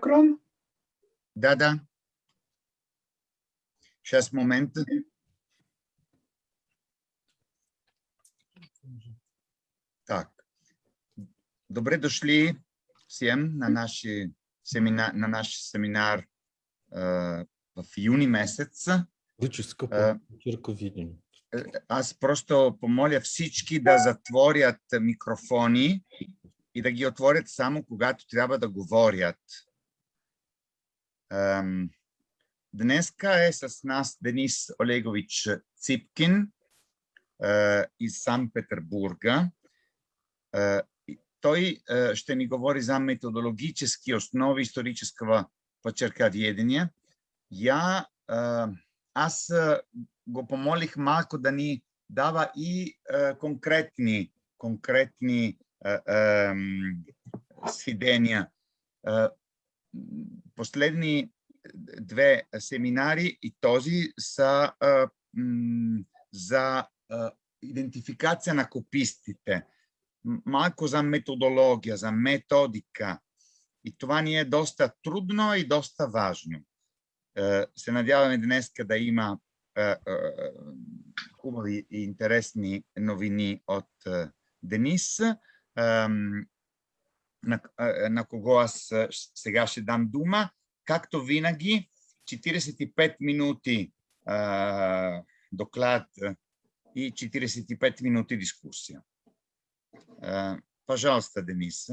Экран? Да-да. Сейчас, момент. Так. Добре дошли всем на, наши семина, на наш семинар э, в юни месец. Почерко видим. Е, Аз просто помоля всички да затворят микрофони и да ги отворят само когато трябва да говорят. Ем, Днеска е с нас Денис Олегович Ципкин е, из Санкт-Петербурга. Е, и Той е, ще ни говори за методологически основи исторического почерковедения. Я, е, аз е, го помолих малко да ни дава и е, конкретни, конкретни е, ем, сведения. Е, Последни две семинари и този са е, м, за е, идентификация на копистите. Малко за методология, за методика. И това ни е доста трудно и доста важно. Е, Се надяваме днес да има е, е, хубави и интересни новини от е, Денис, е, на кого аз щ- сега ще дам дума. Както винаги, 45 минути е, доклад е, и 45 минути дискусия. Е, Пожалуйста, Денис.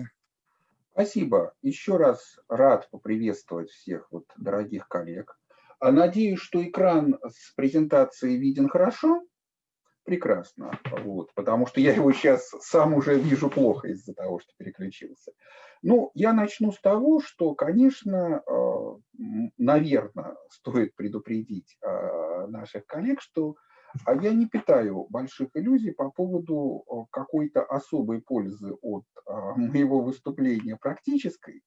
Спасибо. Еще раз рад поприветствовать всех вот дорогих коллег. А Надеюсь, что экран с презентацией виден хорошо. Прекрасно. Вот, потому что я его сейчас сам уже вижу плохо из-за того, что переключился. Ну, я начну с того, что, конечно, наверное, стоит предупредить а, наших коллег, что а я не питаю больших иллюзий по поводу а, какой-то особой пользы от моего выступления практической,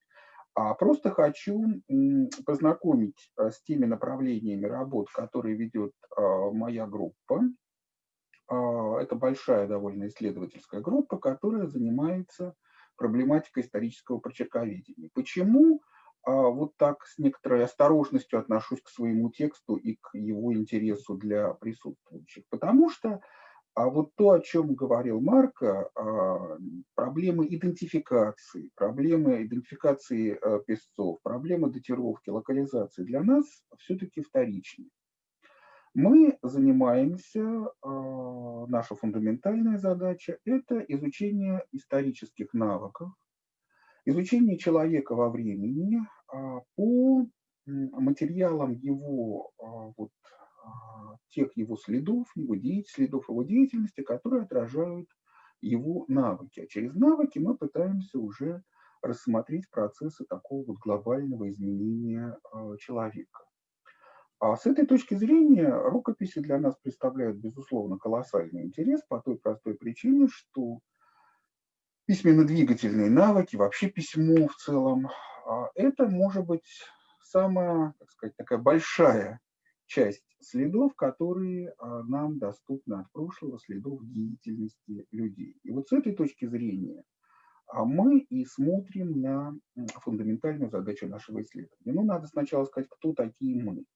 а просто хочу познакомить с теми направлениями работ, которые ведет моя группа. А, Это большая довольно исследовательская группа, которая занимается проблематикой исторического прочерковедения. Почему а, вот так с некоторой осторожностью отношусь к своему тексту и к его интересу для присутствующих? Потому что а вот то, о чем говорил Марко, а, проблемы идентификации, проблемы идентификации а, песцов, проблемы датировки, локализации для нас все-таки вторичны. Мы занимаемся, а, наша фундаментальная задача – это изучение исторических навыков, изучение человека во времени а, по материалам его, а, вот, тех его следов, его деятельности, следов его деятельности, которые отражают его навыки. А через навыки мы пытаемся уже рассмотреть процессы такого вот глобального изменения человека. А с этой точки зрения рукописи для нас представляют, безусловно, колоссальный интерес по той простой причине, что письменно-двигательные навыки, вообще письмо в целом, а, это может быть самая, так сказать, такая большая часть следов, которые а, нам доступны от прошлого, следов деятельности людей. И вот с этой точки зрения а, мы и смотрим на фундаментальную задачу нашего исследования. Ну, надо сначала сказать, кто такие мы.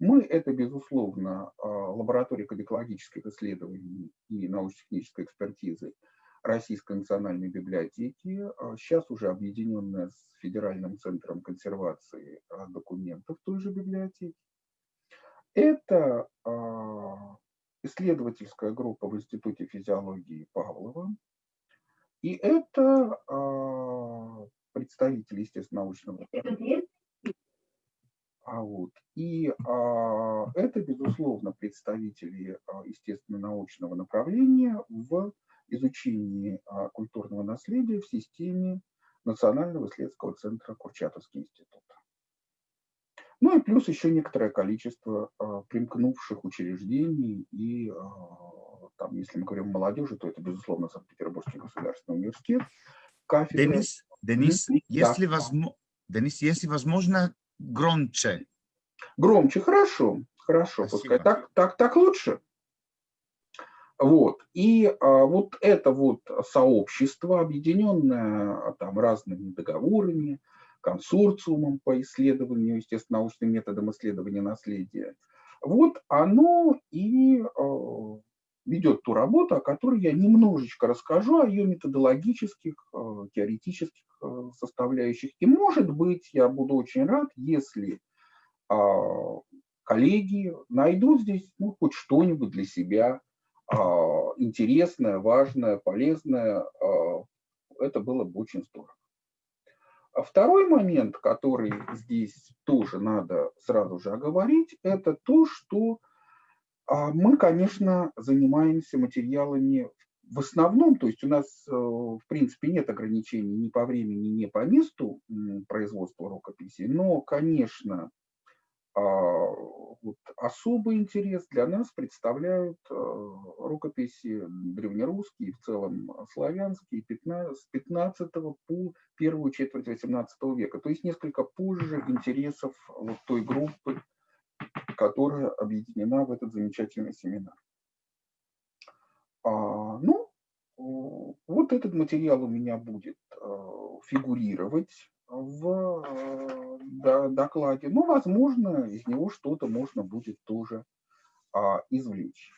Мы – это, безусловно, а, лаборатория кодекологических исследований и научно-технической экспертизы Российской национальной библиотеки, а, сейчас уже объединенная с Федеральным центром консервации а, документов той же библиотеки. Это исследовательская группа в Институте физиологии Павлова. И это представители, естественно, научного а вот. И а, это, безусловно, представители а, естественно-научного направления в изучении а, культурного наследия в системе Национального исследовательского центра Курчатовский институт. Ну и плюс еще некоторое количество а, примкнувших учреждений и а, там, если мы говорим о молодежи, то это, безусловно, Санкт-Петербургский государственный университет, кафедра. Денис, Денис, если, да. возможно, Денис, если возможно, громче. Громче, хорошо, хорошо, Спасибо. пускай так, так, так лучше. Вот. И а, вот это вот сообщество, объединенное а, там разными договорами, консорциумом по исследованию, естественно, научным методом исследования наследия. Вот оно и ведет ту работу, о которой я немножечко расскажу, о ее методологических, теоретических составляющих. И, может быть, я буду очень рад, если коллеги найдут здесь ну, хоть что-нибудь для себя интересное, важное, полезное. Это было бы очень здорово. А второй момент, который здесь тоже надо сразу же оговорить, это то, что а, мы, конечно, занимаемся материалами в основном, то есть у нас, э, в принципе, нет ограничений ни по времени, ни по месту производства рукописей, но, конечно, а, вот особый интерес для нас представляют э, рукописи древнерусские, в целом славянские, с 15 по первую четверть 18 века. То есть несколько позже интересов вот той группы, которая объединена в этот замечательный семинар. А, ну, вот этот материал у меня будет э, фигурировать в докладе. Но, возможно, из него что-то можно будет тоже а, извлечь.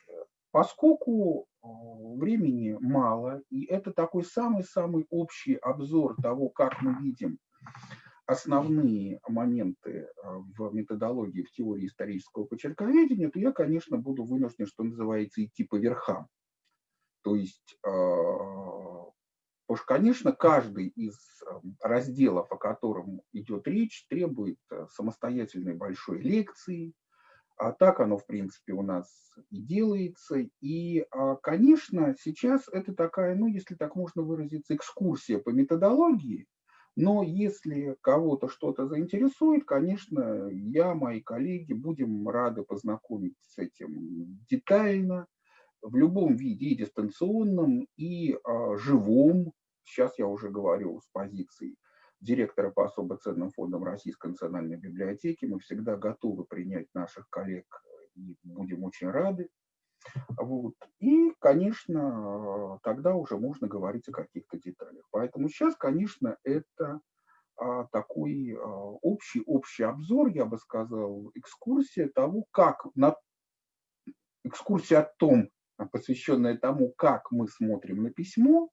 Поскольку времени мало, и это такой самый-самый общий обзор того, как мы видим основные моменты э, в методологии, в теории исторического почерковедения, то я, конечно, буду вынужден, что называется, идти по верхам. То есть Потому что, конечно, каждый из эм, разделов, о котором идет речь, требует самостоятельной большой лекции. А так оно, в принципе, у нас и делается. И, а, конечно, сейчас это такая, ну, если так можно выразиться, экскурсия по методологии. Но если кого-то что-то заинтересует, конечно, я, мои коллеги будем рады познакомить с этим детально, в любом виде, и дистанционном, и а, живом. Сейчас я уже говорю с позиции директора по особо ценным фондам Российской национальной библиотеки. Мы всегда готовы принять наших коллег и будем очень рады. Вот. И, конечно, тогда уже можно говорить о каких-то деталях. Поэтому сейчас, конечно, это а, такой а, общий, общий обзор, я бы сказал, экскурсия того, как на экскурсия о том, посвященная тому, как мы смотрим на письмо.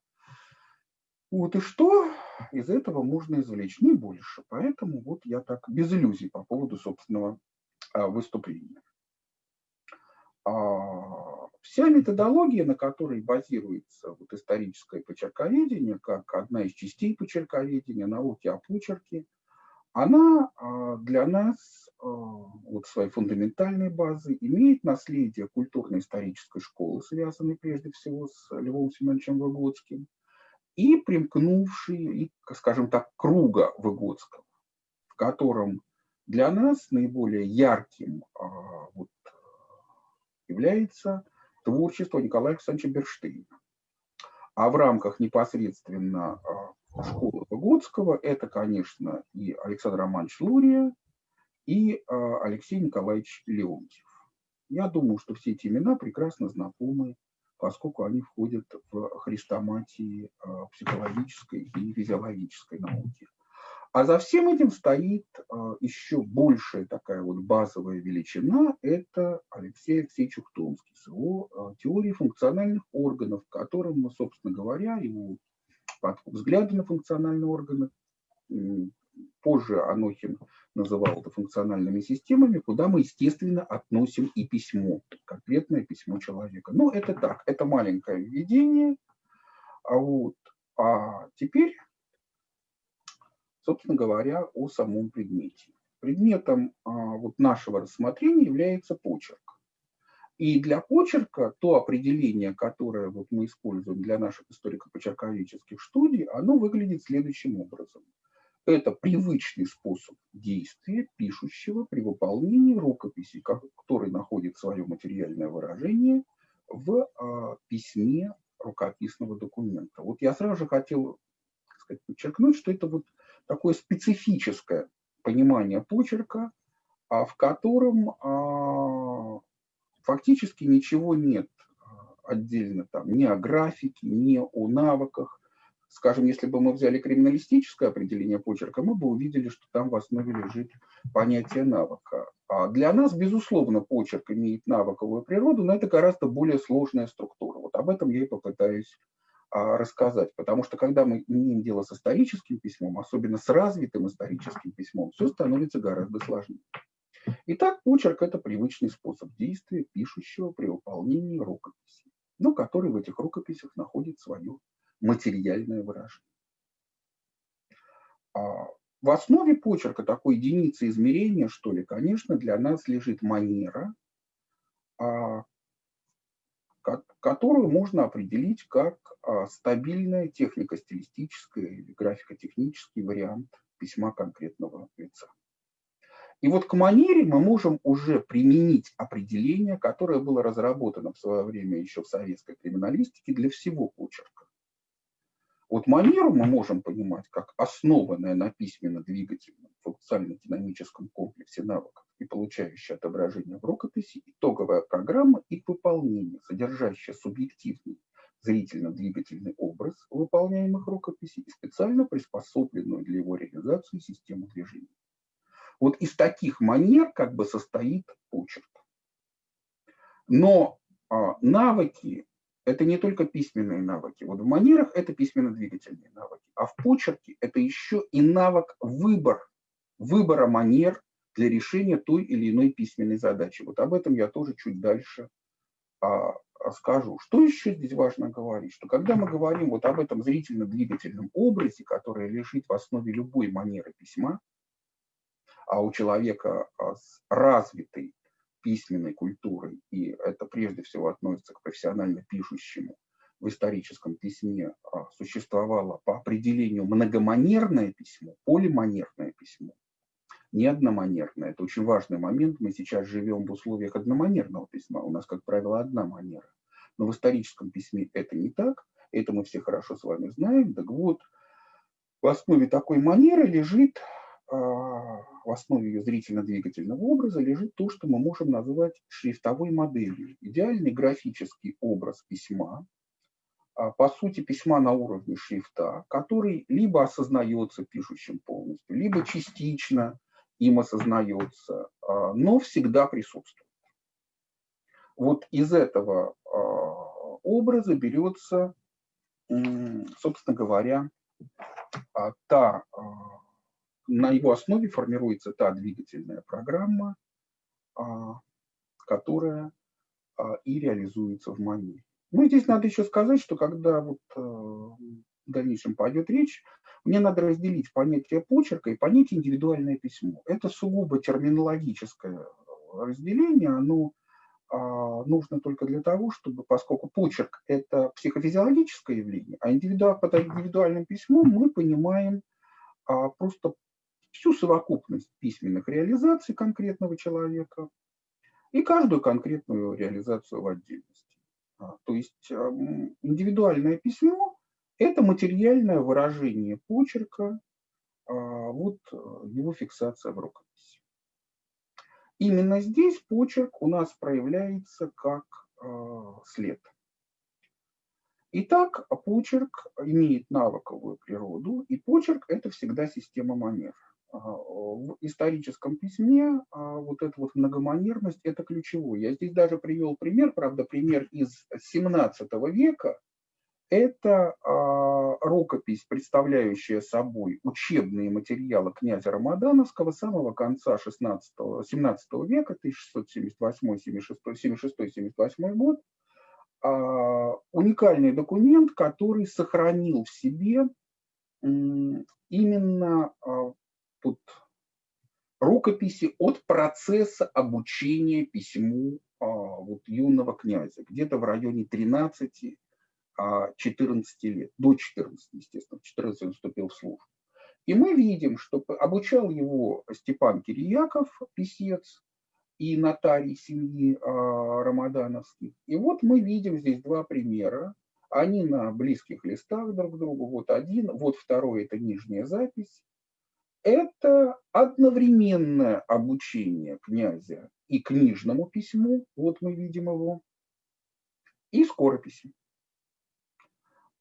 Вот и что из этого можно извлечь? Не больше. Поэтому вот я так без иллюзий по поводу собственного а, выступления. А, вся методология, на которой базируется вот историческое почерковедение, как одна из частей почерковедения, науки о почерке, она а, для нас а, вот своей фундаментальной базы имеет наследие культурно-исторической школы, связанной прежде всего с Львом Семеновичем Выгодским, и примкнувшие, и, скажем так, круга Выгодского, в котором для нас наиболее ярким является творчество Николая Александровича Берштейна. А в рамках непосредственно школы Выгодского, это, конечно, и Александр Романович Лурия, и а, Алексей Николаевич Леонтьев. Я думаю, что все эти имена прекрасно знакомы, поскольку они входят в хрестоматии а, психологической и физиологической науки. А за всем этим стоит а, еще большая такая вот базовая величина – это Алексей Алексеевич Ухтомский с его теорией функциональных органов, которым мы, собственно говоря, его взгляды на функциональные органы. Позже Анохин называл это функциональными системами, куда мы, естественно, относим и письмо, конкретное письмо человека. Но это так, это маленькое введение. А, вот, а теперь, собственно говоря, о самом предмете. Предметом а, вот нашего рассмотрения является почерк. И для почерка то определение, которое вот мы используем для наших историко-почерковедческих студий, оно выглядит следующим образом. Это привычный способ действия пишущего при выполнении рукописи, который находит свое материальное выражение в а, письме рукописного документа. Вот я сразу же хотел сказать, подчеркнуть, что это вот такое специфическое понимание почерка, а, в котором а, фактически ничего нет а, отдельно там ни о графике, ни о навыках, скажем, если бы мы взяли криминалистическое определение почерка, мы бы увидели, что там в основе лежит понятие навыка. А для нас, безусловно, почерк имеет навыковую природу, но это гораздо более сложная структура. Вот об этом я и попытаюсь рассказать. Потому что когда мы имеем дело с историческим письмом, особенно с развитым историческим письмом, все становится гораздо сложнее. Итак, почерк – это привычный способ действия пишущего при выполнении рукописи, но который в этих рукописях находит свое материальное выражение. А в основе почерка такой единицы измерения, что ли, конечно, для нас лежит манера, а, которую можно определить как а, стабильная технико-стилистическая или графико-технический вариант письма конкретного лица. И вот к манере мы можем уже применить определение, которое было разработано в свое время еще в советской криминалистике для всего почерка. Вот манеру мы можем понимать как основанное на письменно-двигательном функционально-динамическом комплексе навыков и получающее отображение в рукописи итоговая программа и выполнение, содержащая субъективный зрительно-двигательный образ выполняемых рукописей и специально приспособленную для его реализации систему движения. Вот из таких манер как бы состоит почерк. Но а, навыки – это не только письменные навыки. Вот в манерах это письменно-двигательные навыки, а в почерке это еще и навык выбор, выбора манер для решения той или иной письменной задачи. Вот об этом я тоже чуть дальше а, скажу. Что еще здесь важно говорить? Что когда мы говорим вот об этом зрительно-двигательном образе, который лежит в основе любой манеры письма, а у человека а, с развитой письменной культурой, и это прежде всего относится к профессионально пишущему, в историческом письме а, существовало по определению многоманерное письмо, полиманерное письмо, не одноманерное. Это очень важный момент. Мы сейчас живем в условиях одноманерного письма. У нас, как правило, одна манера. Но в историческом письме это не так. Это мы все хорошо с вами знаем. Так вот, в основе такой манеры лежит а, в основе ее зрительно-двигательного образа лежит то, что мы можем назвать шрифтовой моделью. Идеальный графический образ письма, а, по сути, письма на уровне шрифта, который либо осознается пишущим полностью, либо частично им осознается, а, но всегда присутствует. Вот из этого образа берется, собственно говоря, та на его основе формируется та двигательная программа, а, которая а, и реализуется в манере. Ну, здесь надо еще сказать, что когда вот в дальнейшем пойдет речь, мне надо разделить понятие почерка и понятие индивидуальное письмо. Это сугубо терминологическое разделение, оно а, нужно только для того, чтобы, поскольку почерк – это психофизиологическое явление, а индивиду, под индивидуальным письмом мы понимаем просто всю совокупность письменных реализаций конкретного человека и каждую конкретную реализацию в отдельности. А, то есть индивидуальное письмо – это материальное выражение почерка, а, вот э, его фиксация в рукописи. Именно здесь почерк у нас проявляется как а, след. Итак, почерк имеет навыковую природу, и почерк – это всегда система манер в историческом письме а, вот эта вот многоманерность – это ключевой. Я здесь даже привел пример, правда, пример из 17 века. Это а, рукопись, представляющая собой учебные материалы князя Рамадановского самого конца 16, 17 века, 1678-76 год. А, уникальный документ, который сохранил в себе именно а, тут рукописи от процесса обучения письму вот, юного князя, где-то в районе 13 а, 14 лет, до 14, естественно, в 14 он вступил в службу. И мы видим, что обучал его Степан Кирияков, писец, и нотарий семьи а, рамадановских. И вот мы видим здесь два примера. Они на близких листах друг к другу. Вот один, вот второй – это нижняя запись. Это одновременное обучение князя и книжному письму, вот мы видим его, и скорописи.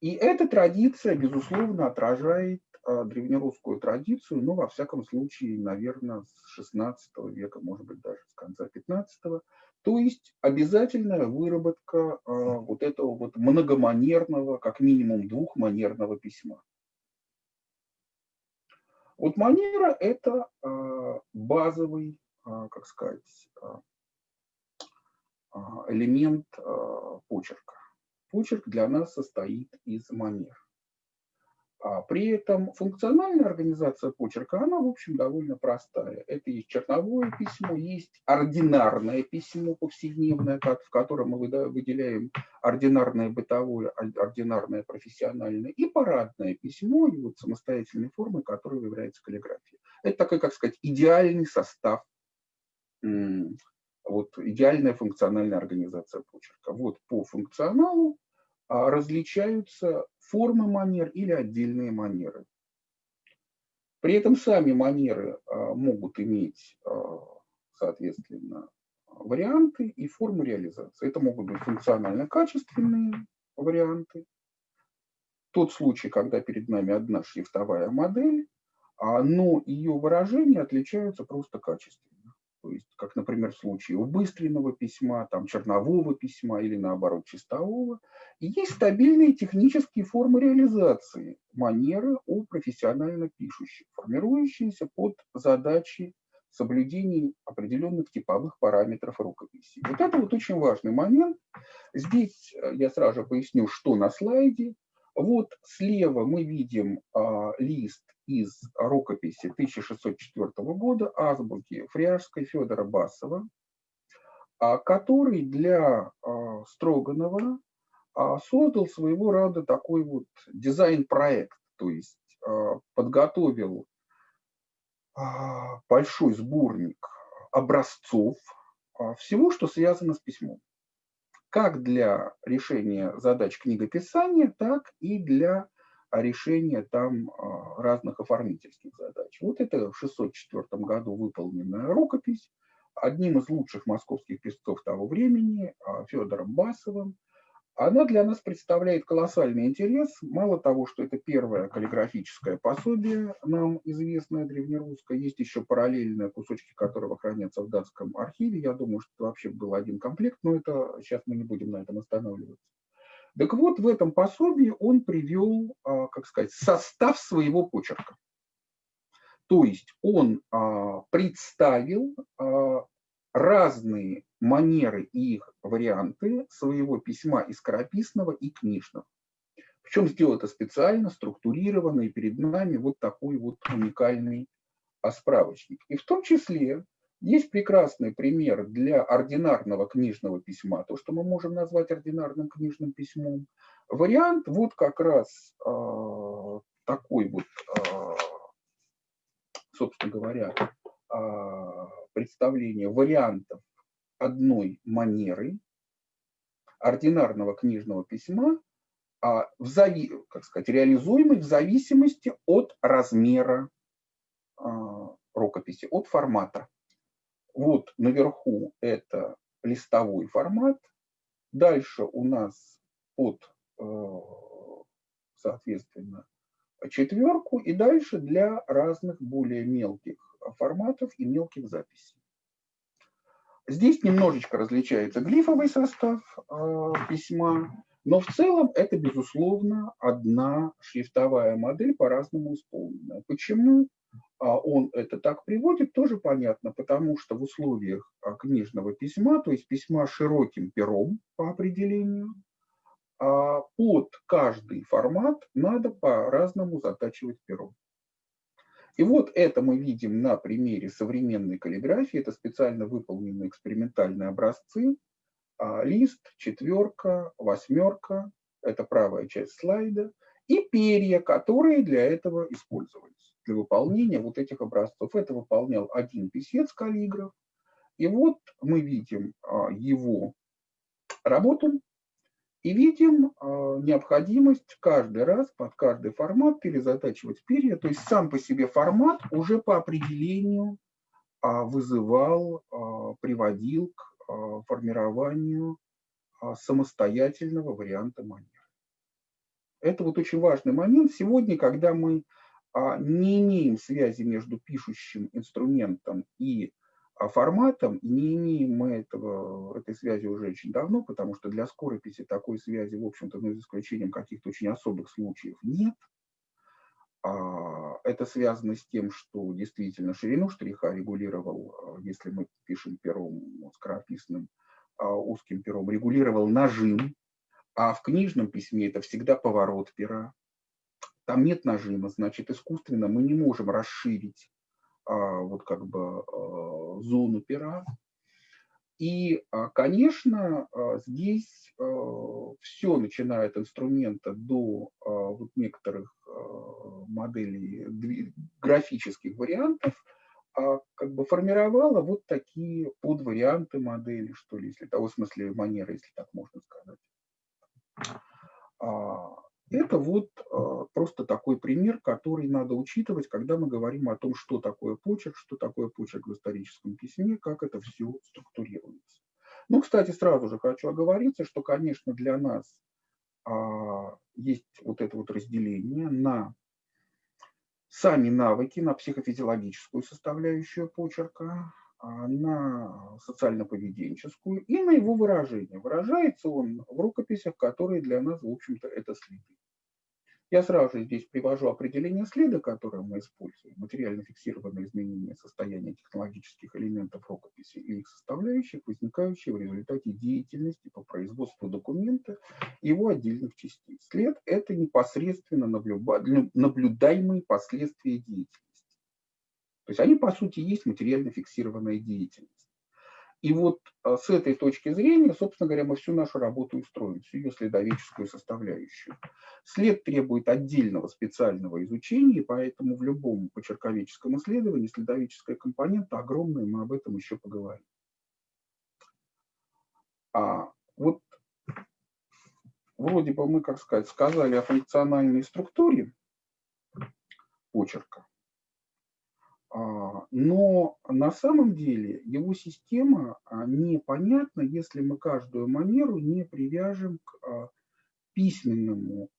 И эта традиция, безусловно, отражает а, древнерусскую традицию, ну, во всяком случае, наверное, с 16 века, может быть, даже с конца 15 -го. То есть обязательная выработка а, вот этого вот многоманерного, как минимум двухманерного письма. Вот манера – это а, базовый, как сказать, элемент почерка. Почерк для нас состоит из манер. А при этом функциональная организация почерка, она, в общем, довольно простая. Это есть черновое письмо, есть ординарное письмо повседневное, в котором мы выделяем ординарное бытовое, ординарное профессиональное, и парадное письмо, и вот самостоятельной формы, которой является каллиграфия. Это такой, как сказать, идеальный состав, вот идеальная функциональная организация почерка. Вот по функционалу а, различаются формы манер или отдельные манеры. При этом сами манеры а, могут иметь, а, соответственно, варианты и формы реализации. Это могут быть функционально-качественные варианты. Тот случай, когда перед нами одна шрифтовая модель, но ее выражения отличаются просто качественно. То есть, как, например, в случае убыстренного письма, там, чернового письма или, наоборот, чистового. И есть стабильные технические формы реализации манеры у профессионально пишущих, формирующиеся под задачи соблюдения определенных типовых параметров рукописи. Вот это вот очень важный момент. Здесь э, я сразу поясню, что на слайде. Вот слева мы видим а, лист из рукописи 1604 года азбуки Фряжской Федора Басова, а, который для а, Строганова а, создал своего рода такой вот дизайн-проект, то есть подготовил большой сборник образцов всего, что связано с письмом. Как для решения задач книгописания, так и для решения там а, разных оформительских задач. Вот это в 604 году выполненная рукопись одним из лучших московских писцов того времени, а, Федором Басовым. Она для нас представляет колоссальный интерес. Мало того, что это первое каллиграфическое пособие, нам известное древнерусское, есть еще параллельные кусочки, которого хранятся в датском архиве. Я думаю, что это вообще был один комплект, но это сейчас мы не будем на этом останавливаться. Так вот, в этом пособии он привел, а, как сказать, состав своего почерка. То есть он а, представил а, разные манеры и их варианты своего письма и скорописного, и книжного. Причем сделал это специально, структурированно, и перед нами вот такой вот уникальный справочник. И в том числе есть прекрасный пример для ординарного книжного письма, то, что мы можем назвать ординарным книжным письмом. Вариант вот как раз э, такой вот, э, собственно говоря, э, представление вариантов одной манеры ординарного книжного письма, а в зави, как сказать, реализуемый в зависимости от размера рукописи, от формата. Вот наверху это листовой формат. Дальше у нас под, э, соответственно, четверку. И дальше для разных более мелких форматов и мелких записей. Здесь немножечко различается глифовый состав э, письма, но в целом это, безусловно, одна шрифтовая модель по-разному исполненная. Почему? А он это так приводит, тоже понятно, потому что в условиях а, книжного письма, то есть письма широким пером по определению, а, под каждый формат надо по-разному затачивать перо. И вот это мы видим на примере современной каллиграфии. Это специально выполненные экспериментальные образцы. Лист, четверка, восьмерка, это правая часть слайда, и перья, которые для этого использовались для выполнения вот этих образцов. Это выполнял один писец-каллиграф. И вот мы видим а, его работу и видим а, необходимость каждый раз под каждый формат перезатачивать перья. То есть сам по себе формат уже по определению а, вызывал, приводил к формированию самостоятельного варианта манер. Это вот очень важный момент. Сегодня, когда мы не имеем связи между пишущим инструментом и а, форматом, не имеем мы этого, этой связи уже очень давно, потому что для скорописи такой связи, в общем-то, ну, за исключением каких-то очень особых случаев, нет. А, это связано с тем, что действительно ширину штриха регулировал, если мы пишем пером скорописным, узким пером, регулировал нажим, а в книжном письме это всегда поворот пера. Там нет нажима, значит, искусственно мы не можем расширить а, вот как бы а, зону пера. И, а, конечно, здесь все, начиная от инструмента до вот некоторых моделей графических вариантов, как бы формировала вот такие подварианты модели, что ли, если того смысле манеры, если так можно сказать. Это вот а, просто такой пример, который надо учитывать, когда мы говорим о том, что такое почерк, что такое почерк в историческом письме, как это все структурируется. Ну, кстати, сразу же хочу оговориться, что, конечно, для нас а, есть вот это вот разделение на сами навыки, на психофизиологическую составляющую почерка, на социально-поведенческую и на его выражение. Выражается он в рукописях, которые для нас, в общем-то, это следы. Я сразу же здесь привожу определение следа, которое мы используем. Материально фиксированное изменение состояния технологических элементов рукописи и их составляющих, возникающие в результате деятельности по производству документа и его отдельных частей. След – это непосредственно наблюдаемые последствия деятельности. То есть они, по сути, есть материально фиксированная деятельность. И вот а, с этой точки зрения, собственно говоря, мы всю нашу работу устроим, всю ее следоведческую составляющую. След требует отдельного специального изучения, поэтому в любом почерковедческом исследовании следоведческая компонента огромная, мы об этом еще поговорим. А вот вроде бы мы, как сказать, сказали о функциональной структуре почерка. А, но на самом деле его система а, непонятна, если мы каждую манеру не привяжем к а, письменному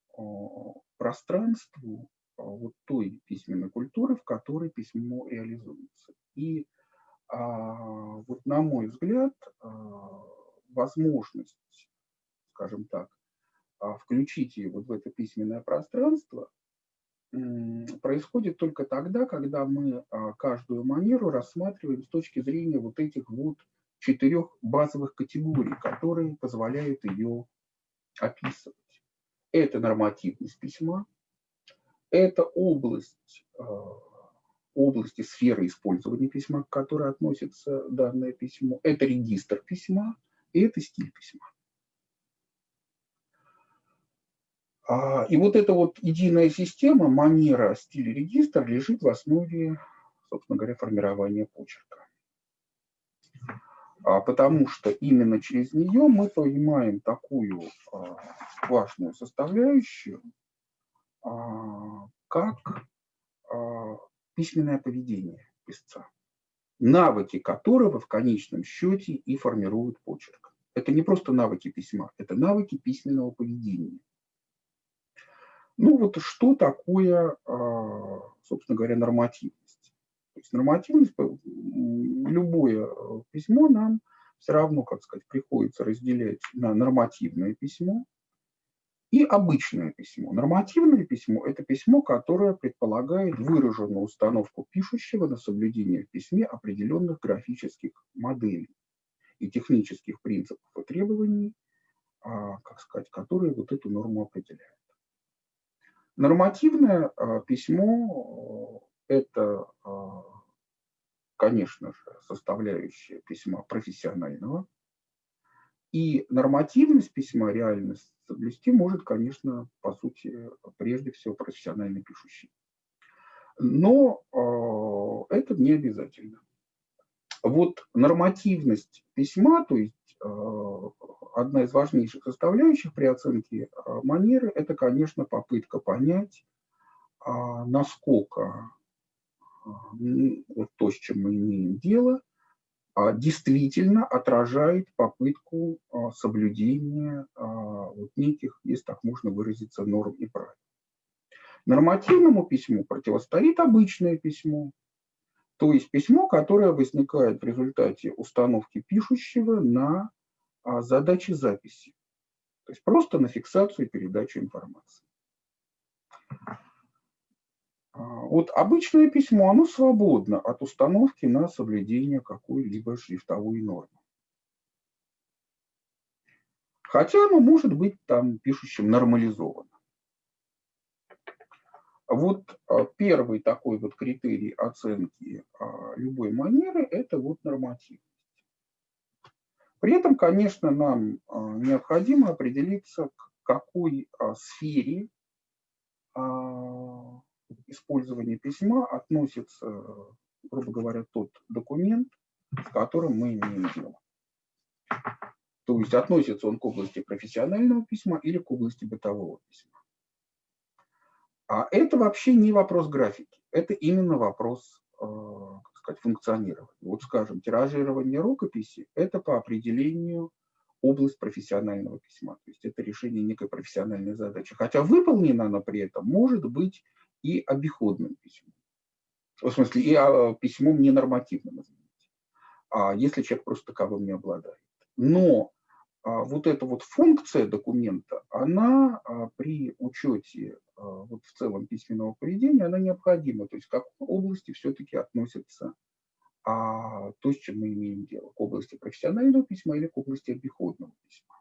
пространству вот той письменной культуры, в которой письмо реализуется. И вот на мой взгляд, возможность, скажем так, включить ее вот в это письменное пространство происходит только тогда, когда мы а, каждую манеру рассматриваем с точки зрения вот этих вот четырех базовых категорий, которые позволяют ее описывать. Это нормативность письма, это область, а, области сферы использования письма, к которой относится данное письмо, это регистр письма и это стиль письма. А, и вот эта вот единая система, манера, стиль, регистр лежит в основе, собственно говоря, формирования почерка. А, потому что именно через нее мы понимаем такую а, важную составляющую, как письменное поведение писца, навыки которого в конечном счете и формируют почерк. Это не просто навыки письма, это навыки письменного поведения. Ну вот что такое, а, собственно говоря, нормативность? То есть нормативность, любое э, письмо нам все равно, как сказать, приходится разделять на нормативное письмо и обычное письмо. Нормативное письмо – это письмо, которое предполагает выраженную установку пишущего на соблюдение в письме определенных графических моделей и технических принципов и требований, а, как сказать, которые вот эту норму определяют. Нормативное а, письмо э, – это, а, конечно же, составляющая письма профессионального. И нормативность письма, реальность соблюсти может, конечно, по сути, прежде всего профессиональный пишущий. Но а, это не обязательно. Вот нормативность письма, то есть одна из важнейших составляющих при оценке а, манеры – это, конечно, попытка понять, а, насколько а, вот то, с чем мы имеем дело, а, действительно отражает попытку соблюдения вот неких, если так можно выразиться, норм и правил. Нормативному письму противостоит обычное письмо, то есть письмо, которое возникает в результате установки пишущего на задачи записи, то есть просто на фиксацию и передачу информации. А, вот обычное письмо, оно свободно от установки на соблюдение какой-либо шрифтовой нормы. Хотя оно может быть там пишущим нормализовано. Вот а, первый такой вот критерий оценки а, любой манеры – это вот нормативность. При этом, конечно, нам необходимо определиться, к какой сфере использования письма относится, грубо говоря, тот документ, с которым мы имеем дело. То есть относится он к области профессионального письма или к области бытового письма. А это вообще не вопрос графики, это именно вопрос э, как сказать, функционирования. Вот скажем, тиражирование рукописи – это по определению область профессионального письма. То есть это решение некой профессиональной задачи. Хотя выполнена она при этом может быть и обиходным письмом. В смысле, и а, письмом ненормативным, извините, а если человек просто таковым не обладает. Но вот эта вот функция документа, она а, при учете а, вот в целом письменного поведения, она необходима. То есть к какой области все-таки относится а, то, с чем мы имеем дело, к области профессионального письма или к области обиходного письма.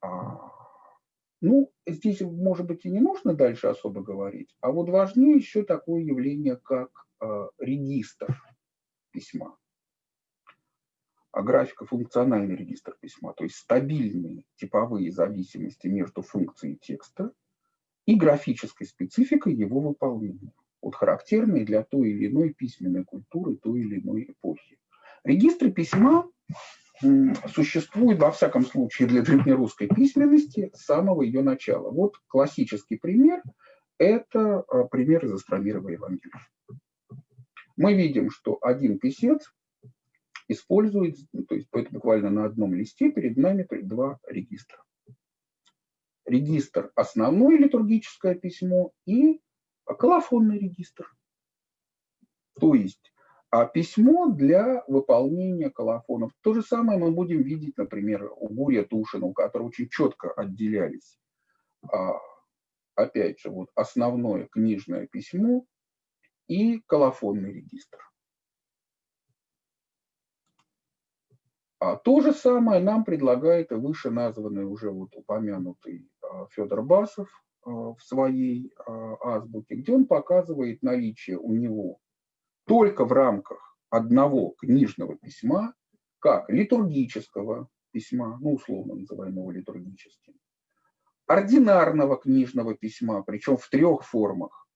А, ну, здесь, может быть, и не нужно дальше особо говорить, а вот важнее еще такое явление, как э, регистр письма. А графика функциональный регистр письма, то есть стабильные типовые зависимости между функцией текста и графической спецификой его выполнения, вот характерные для той или иной письменной культуры той или иной эпохи. Регистры письма существует, во всяком случае, для древнерусской письменности с самого ее начала. Вот классический пример – это а, пример из Астромирова Евангелия. Мы видим, что один писец использует, ну, то есть буквально на одном листе перед нами два регистра. Регистр – основное литургическое письмо и колофонный регистр. То есть а письмо для выполнения колофонов. То же самое мы будем видеть, например, у Гурия Тушина, у которого очень четко отделялись, а, опять же, вот основное книжное письмо и колофонный регистр. А то же самое нам предлагает и выше названный уже вот упомянутый а, Федор Басов а, в своей азбуке, где он показывает наличие у него только в рамках одного книжного письма, как литургического письма, ну, условно называемого литургическим, ординарного книжного письма, причем в трех формах,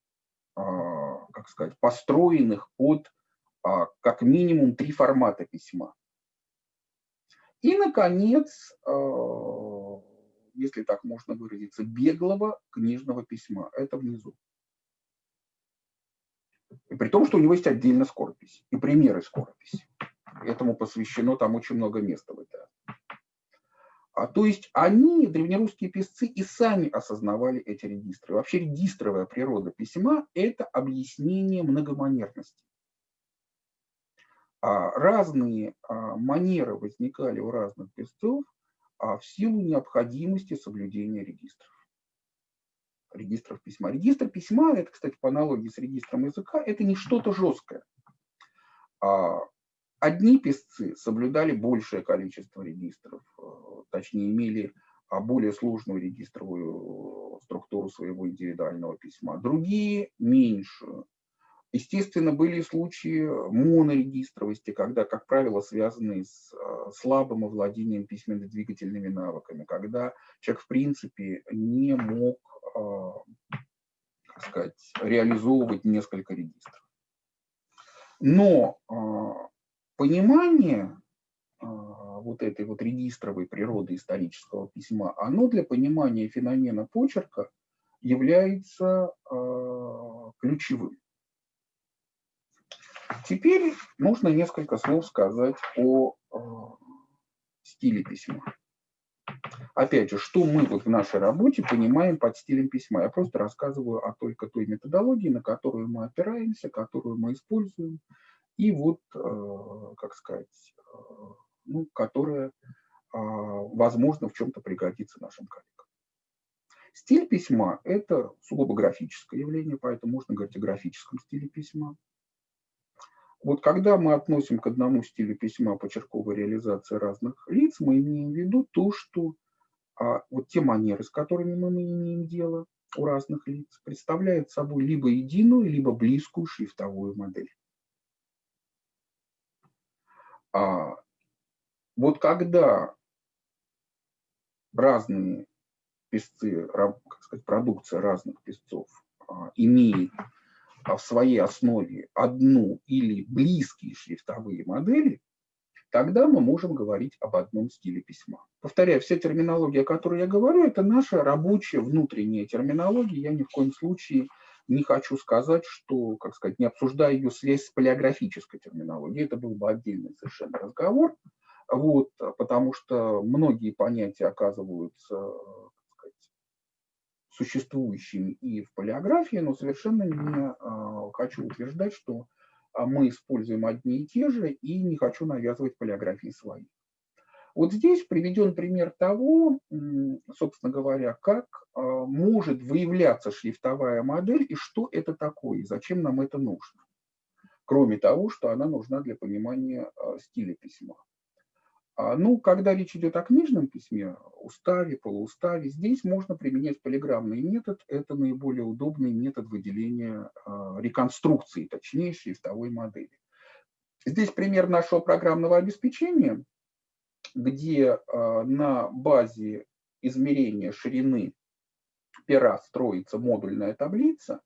а, как сказать, построенных под а, как минимум три формата письма. И, наконец, а, если так можно выразиться, беглого книжного письма. Это внизу. И при том, что у него есть отдельно скоропись и примеры скорописи. Этому посвящено там очень много места в этой а, то есть они, древнерусские писцы, и сами осознавали эти регистры. Вообще регистровая природа письма – это объяснение многоманерности. А разные а, манеры возникали у разных писцов а, в силу необходимости соблюдения регистров регистров письма. Регистр письма, это, кстати, по аналогии с регистром языка, это не что-то жесткое. Одни писцы соблюдали большее количество регистров, э, точнее, имели более сложную регистровую структуру своего индивидуального письма. Другие – меньшую. Естественно, были случаи монорегистровости, когда, как правило, связанные с э, слабым овладением письменно-двигательными навыками, когда человек, в принципе, не мог а, как сказать, реализовывать несколько регистров. Но понимание вот этой вот регистровой природы исторического письма, оно для понимания феномена почерка является ключевым. Теперь нужно несколько слов сказать о э, стиле письма. Опять же, что мы вот в нашей работе понимаем под стилем письма? Я просто рассказываю о только той методологии, на которую мы опираемся, которую мы используем, и вот, э, как сказать, э, ну, которая, возможно, в чем-то пригодится нашим коллегам. Стиль письма – это сугубо графическое явление, поэтому можно говорить о графическом стиле письма. Вот когда мы относим к одному стилю письма почерковой реализации разных лиц, мы имеем в виду то, что а, вот те манеры, с которыми мы имеем дело у разных лиц, представляют собой либо единую, либо близкую шрифтовую модель. А, вот когда разные песцы, как сказать, продукция разных песцов а, имеет в своей основе одну или близкие шрифтовые модели, тогда мы можем говорить об одном стиле письма. Повторяю, вся терминология, о которой я говорю, это наша рабочая внутренняя терминология. Я ни в коем случае не хочу сказать, что, как сказать, не обсуждая ее связь с полиографической терминологией. Это был бы отдельный совершенно разговор. Вот, потому что многие понятия оказываются существующими и в полиографии, но совершенно не а, хочу утверждать, что а, мы используем одни и те же, и не хочу навязывать полиографии свои. Вот здесь приведен пример того, собственно говоря, как а, может выявляться шрифтовая модель и что это такое, и зачем нам это нужно. Кроме того, что она нужна для понимания стиля письма. А, ну, когда речь идет о книжном письме, уставе, полууставе, здесь можно применять полиграммный метод. Это наиболее удобный метод выделения а, реконструкции, точнее, шрифтовой модели. Здесь пример нашего программного обеспечения, где а, на базе измерения ширины пера строится модульная таблица,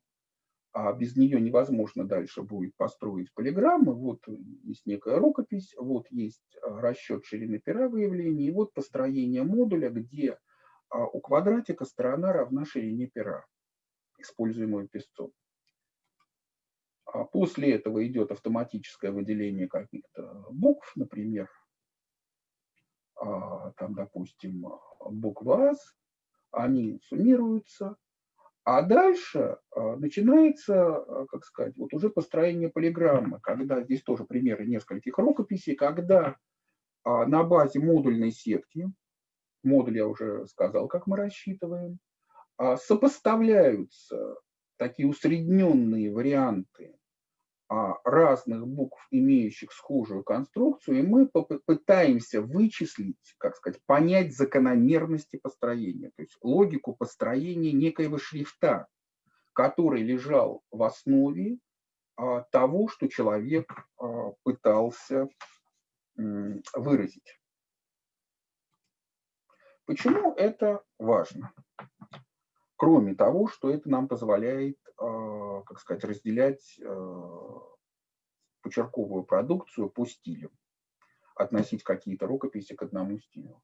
а без нее невозможно дальше будет построить полиграммы. Вот есть некая рукопись, вот есть а, расчет ширины пера выявления, и вот построение модуля, где а, у квадратика сторона равна ширине пера, используемую песцом. А после этого идет автоматическое выделение каких-то букв, например, там, допустим, буква АС, они суммируются, а дальше а, начинается, а, как сказать, вот уже построение полиграммы, когда здесь тоже примеры нескольких рукописей, когда а, на базе модульной сетки, модуль я уже сказал, как мы рассчитываем, сопоставляются такие усредненные варианты разных букв, имеющих схожую конструкцию, и мы попытаемся вычислить, как сказать, понять закономерности построения, то есть логику построения некоего шрифта, который лежал в основе а, того, что человек а, пытался выразить. Почему это важно? Кроме того, что это нам позволяет а, как сказать, разделять а, почерковую продукцию по стилю, относить какие-то рукописи к одному стилю.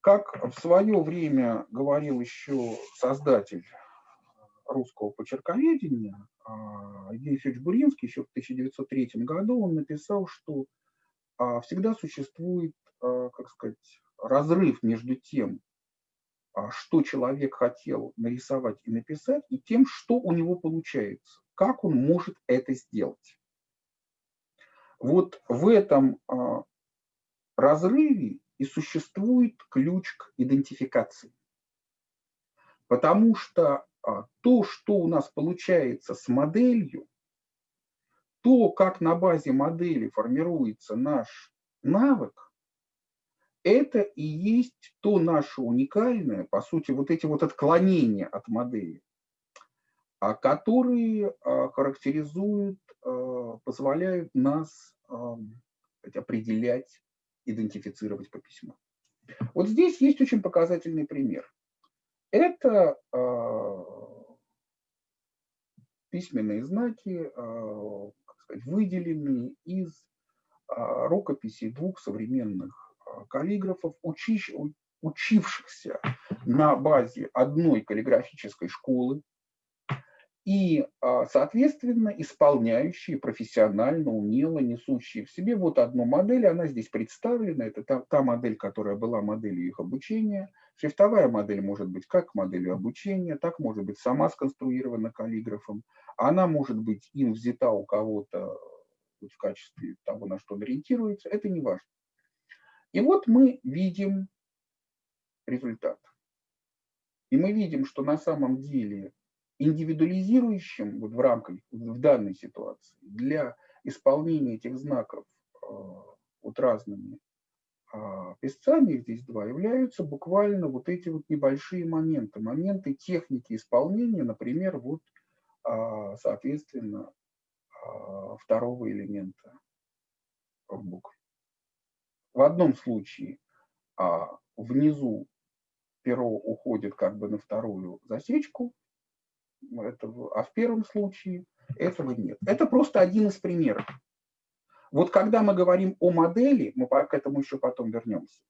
Как в свое время говорил еще создатель русского почерковедения а, Евгений Федорович Буринский, еще в 1903 году он написал, что всегда существует, как сказать, разрыв между тем, что человек хотел нарисовать и написать, и тем, что у него получается, как он может это сделать. Вот в этом а, разрыве и существует ключ к идентификации. Потому что а, то, что у нас получается с моделью, то, как на базе модели формируется наш навык, это и есть то наше уникальное, по сути, вот эти вот отклонения от модели, а которые а, характеризуют, а, позволяют нас определять, идентифицировать по письму. Вот здесь есть очень показательный пример. Это письменные знаки, как сказать, выделенные из рукописей двух современных каллиграфов, учиш, учившихся на базе одной каллиграфической школы. и, а, соответственно, исполняющие профессионально, умело, несущие в себе вот одну модель, она здесь представлена, это та, та модель, которая была моделью их обучения. Шрифтовая модель может быть как моделью обучения, так может быть сама сконструирована каллиграфом, она может быть им взята у кого-то в качестве того, на что он ориентируется, это не важно. И вот мы видим результат. И мы видим, что на самом деле индивидуализирующим вот в рамках, в данной ситуации, для исполнения этих знаков э, вот разными а, песцами, их здесь два, являются буквально вот эти вот небольшие моменты, моменты техники исполнения, например, вот, а, соответственно, а, второго элемента в букве. В одном случае внизу перо уходит как бы на вторую засечку, этого, а в первом случае этого нет. Это просто один из примеров. Вот когда мы говорим о модели, мы к этому еще потом вернемся,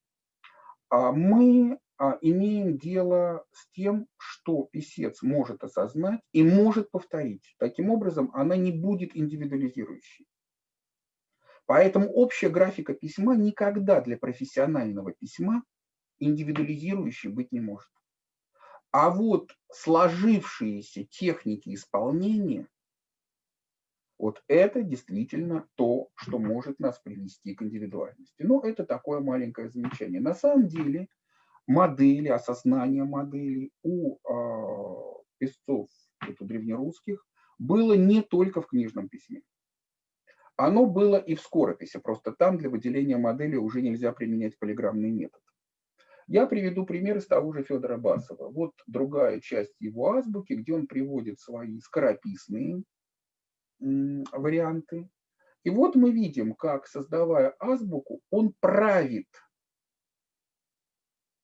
а, мы а, имеем дело с тем, что писец может осознать и может повторить. Таким образом, она не будет индивидуализирующей. Поэтому общая графика письма никогда для профессионального письма индивидуализирующей быть не может. А вот сложившиеся техники исполнения, вот это действительно то, что может нас привести к индивидуальности. Но это такое маленькое замечание. На самом деле модели, осознание моделей у э, писцов у древнерусских было не только в книжном письме. Оно было и в скорописи, просто там для выделения модели уже нельзя применять полиграммный метод. Я приведу пример из того же Федора Басова. Вот другая часть его азбуки, где он приводит свои скорописные варианты. И вот мы видим, как, создавая азбуку, он правит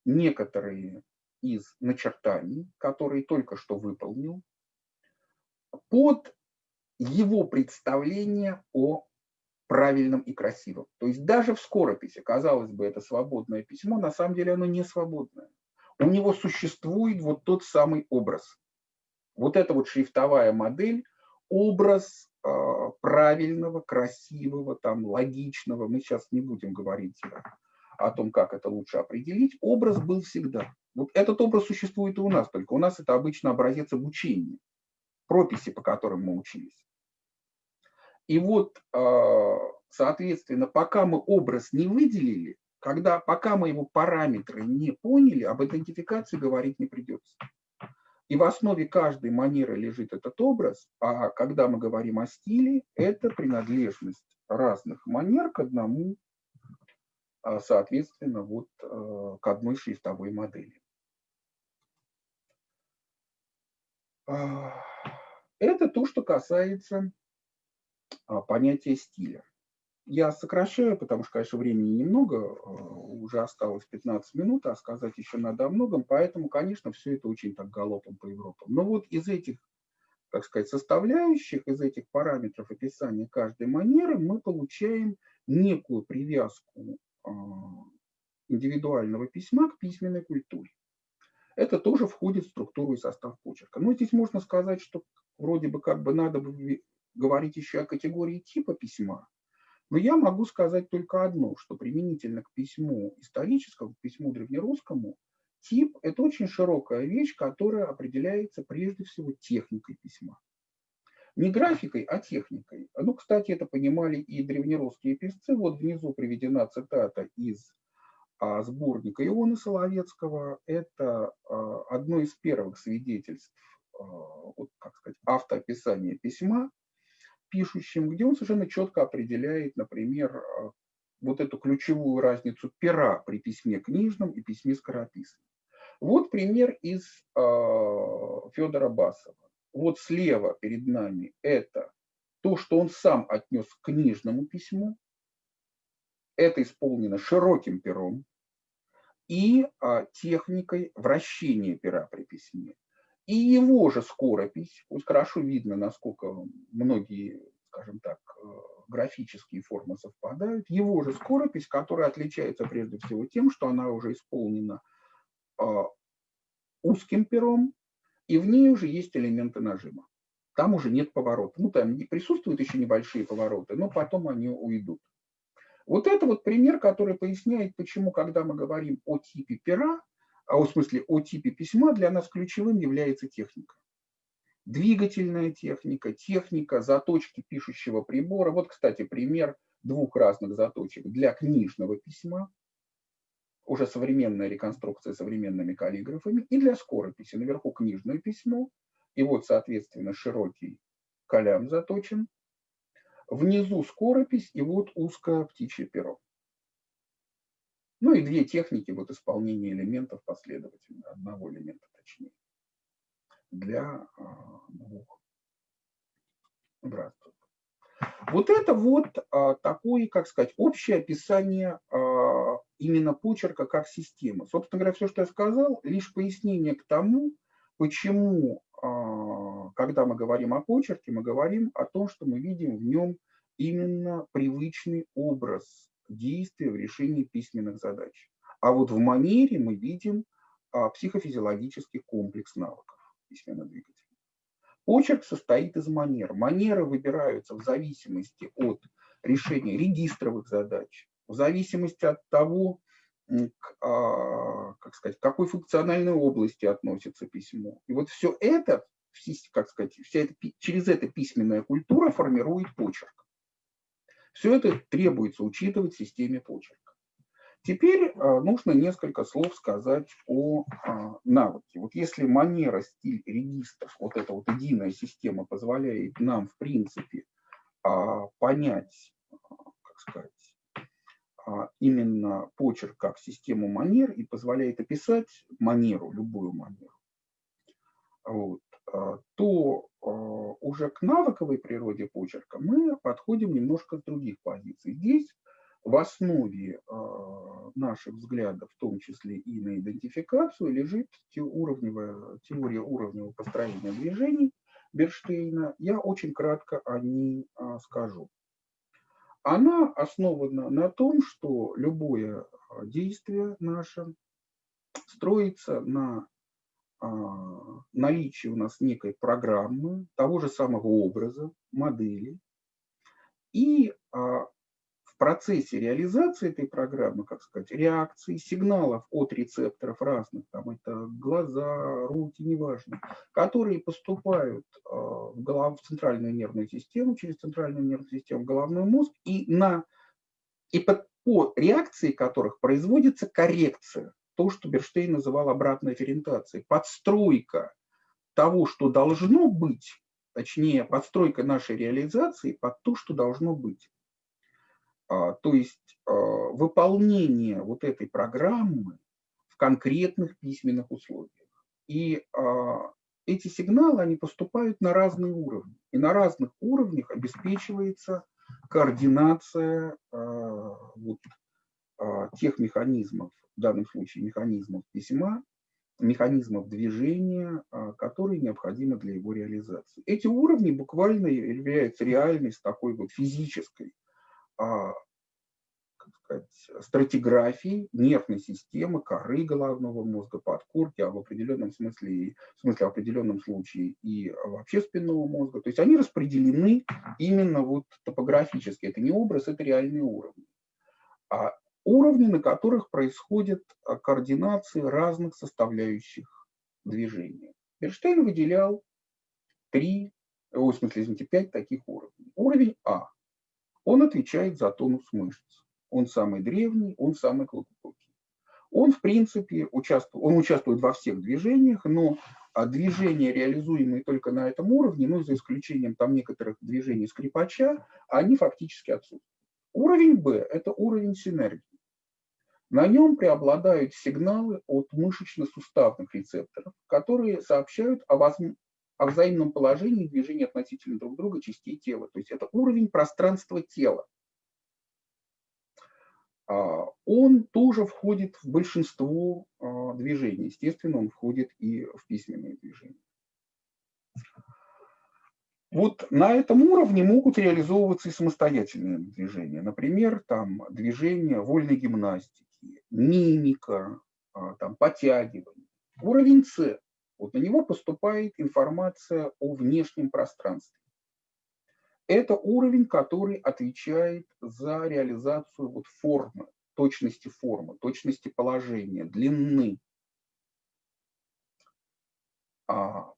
некоторые из начертаний, которые только что выполнил, под его представление о правильным и красивым. То есть даже в скорописи, казалось бы, это свободное письмо, на самом деле оно не свободное. У него существует вот тот самый образ. Вот эта вот шрифтовая модель, образ э, правильного, красивого, там, логичного. Мы сейчас не будем говорить о том, как это лучше определить. Образ был всегда. Вот этот образ существует и у нас, только у нас это обычно образец обучения, прописи, по которым мы учились. И вот, а, соответственно, пока мы образ не выделили, когда, пока мы его параметры не поняли, об идентификации говорить не придется. И в основе каждой манеры лежит этот образ, а когда мы говорим о стиле, это принадлежность разных манер к одному, а, соответственно, вот а, к одной шрифтовой модели. Это то, что касается понятие стиля. Я сокращаю, потому что, конечно, времени немного, а, уже осталось 15 минут, а сказать еще надо о многом, поэтому, конечно, все это очень так галопом по Европам. Но вот из этих, так сказать, составляющих, из этих параметров описания каждой манеры мы получаем некую привязку а, индивидуального письма к письменной культуре. Это тоже входит в структуру и состав почерка. Но здесь можно сказать, что вроде бы как бы надо бы говорить еще о категории типа письма, но я могу сказать только одно, что применительно к письму историческому, к письму древнерусскому, тип – это очень широкая вещь, которая определяется прежде всего техникой письма. Не графикой, а техникой. Ну, кстати, это понимали и древнерусские писцы. Вот внизу приведена цитата из а, сборника Иона Соловецкого. Это а, одно из первых свидетельств а, вот, как сказать, автоописания письма пишущим, где он совершенно четко определяет, например, а, вот эту ключевую разницу пера при письме книжном и письме скорописном. Вот пример из э, Федора Басова. Вот слева перед нами это то, что он сам отнес к книжному письму. Это исполнено широким пером и э, техникой вращения пера при письме. И его же скоропись, пусть хорошо видно, насколько многие, скажем так, э, графические формы совпадают, его же скоропись, которая отличается прежде всего тем, что она уже исполнена э, узким пером, и в ней уже есть элементы нажима. там уже нет поворота. Ну, там присутствуют еще небольшие повороты, но потом они уйдут. Вот это вот пример, который поясняет, почему, когда мы говорим о типе пера, а в смысле о типе письма, для нас ключевым является техника. Двигательная техника, техника заточки пишущего прибора. Вот, кстати, пример двух разных заточек для книжного письма, уже современная реконструкция современными каллиграфами, и для скорописи. Наверху книжное письмо, и вот, соответственно, широкий калям заточен. Внизу скоропись, и вот узкое птичье перо. Ну и две техники вот исполнения элементов последовательно, одного элемента точнее, для а, двух братцев. Вот это вот а, такое, как сказать, общее описание а, именно почерка как системы. Собственно говоря, все, что я сказал, лишь пояснение к тому, почему, когда мы говорим о почерке, мы говорим о том, что мы видим в нем именно привычный образ действия в решении письменных задач. А вот в манере мы видим а, психофизиологический комплекс навыков письменного двигателя. Почерк состоит из манер. Манеры выбираются в зависимости от решения регистровых задач, в зависимости от того, к, а, как сказать, к какой функциональной области относится письмо. И вот все это, как сказать, вся эта, через это письменная культура формирует почерк. Все это требуется учитывать в системе почерка. Теперь а, нужно несколько слов сказать о а, навыке. Вот если манера, стиль, регистр, вот эта вот единая система позволяет нам, в принципе, а, понять, как сказать, именно почерк как систему манер и позволяет описать манеру, любую манеру, вот, то уже к навыковой природе почерка мы подходим немножко с других позиций. Здесь в основе наших взглядов, в том числе и на идентификацию, лежит уровневая, теория уровневого построения движений Берштейна. Я очень кратко о ней скажу. Она основана на том, что любое действие наше строится на наличие у нас некой программы, того же самого образа, модели. И а, в процессе реализации этой программы, как сказать, реакции, сигналов от рецепторов разных, там это глаза, руки, неважно, которые поступают а, в, голов, в центральную нервную систему, через центральную нервную систему в головной мозг, и, на, и по, по реакции которых производится коррекция то, что Берштейн называл обратной ориентацией, подстройка того, что должно быть, точнее, подстройка нашей реализации под то, что должно быть. А, то есть а, выполнение вот этой программы в конкретных письменных условиях. И а, эти сигналы, они поступают на разные уровни. И на разных уровнях обеспечивается координация вот, тех механизмов в данном случае механизмов письма, механизмов движения, а, которые необходимы для его реализации. Эти уровни буквально являются реальность такой вот физической а, сказать, стратиграфии нервной системы, коры головного мозга, подкорки, а в определенном смысле, в смысле в определенном случае и вообще спинного мозга. То есть они распределены именно вот топографически. Это не образ, это реальные уровни. А уровни, на которых происходит а, координация разных составляющих движения. Берштейн выделял три, в смысле, извините, пять таких уровней. Уровень А. Он отвечает за тонус мышц. Он самый древний, он самый глубокий. Он, в принципе, участвует, он участвует во всех движениях, но а, движения, реализуемые только на этом уровне, ну, за исключением там некоторых движений скрипача, они фактически отсутствуют. Уровень Б – это уровень синергии. На нем преобладают сигналы от мышечно-суставных рецепторов, которые сообщают о, возм... о взаимном положении движения относительно друг друга частей тела. То есть это уровень пространства тела. А, он тоже входит в большинство а, движений. Естественно, он входит и в письменные движения. Вот на этом уровне могут реализовываться и самостоятельные движения. Например, там движения вольной гимнастики, мимика, а, там, подтягивание. Уровень С Вот на него поступает информация о внешнем пространстве. Это уровень, который отвечает за реализацию вот формы, точности формы, точности положения, длины. А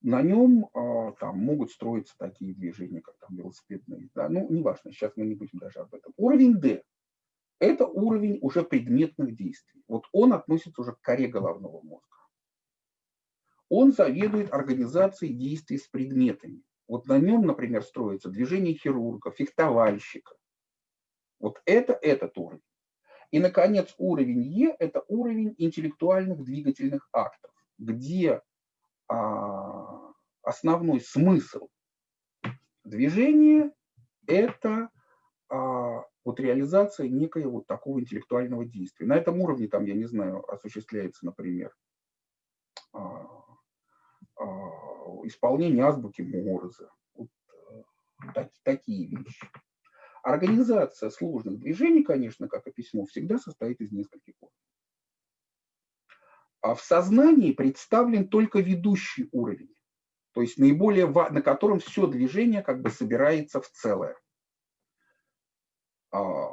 на нем а, там могут строиться такие движения, как там велосипедные. Да? Ну, неважно, сейчас мы не будем даже об этом. Уровень D – это уровень уже предметных действий. Вот он относится уже к коре головного мозга. Он заведует организацией действий с предметами. Вот на нем, например, строится движение хирурга, фехтовальщика. Вот это этот уровень. И, наконец, уровень Е – это уровень интеллектуальных двигательных актов, где а, основной смысл движения – это вот реализация некоего такого интеллектуального действия. На этом уровне, там, я не знаю, осуществляется, например, а, а, исполнение азбуки Морзе. Вот, э, так, такие вещи. Организация сложных движений, конечно, как и письмо, всегда состоит из нескольких уровней. А в сознании представлен только ведущий уровень, то есть наиболее, на котором все движение как бы собирается в целое. А,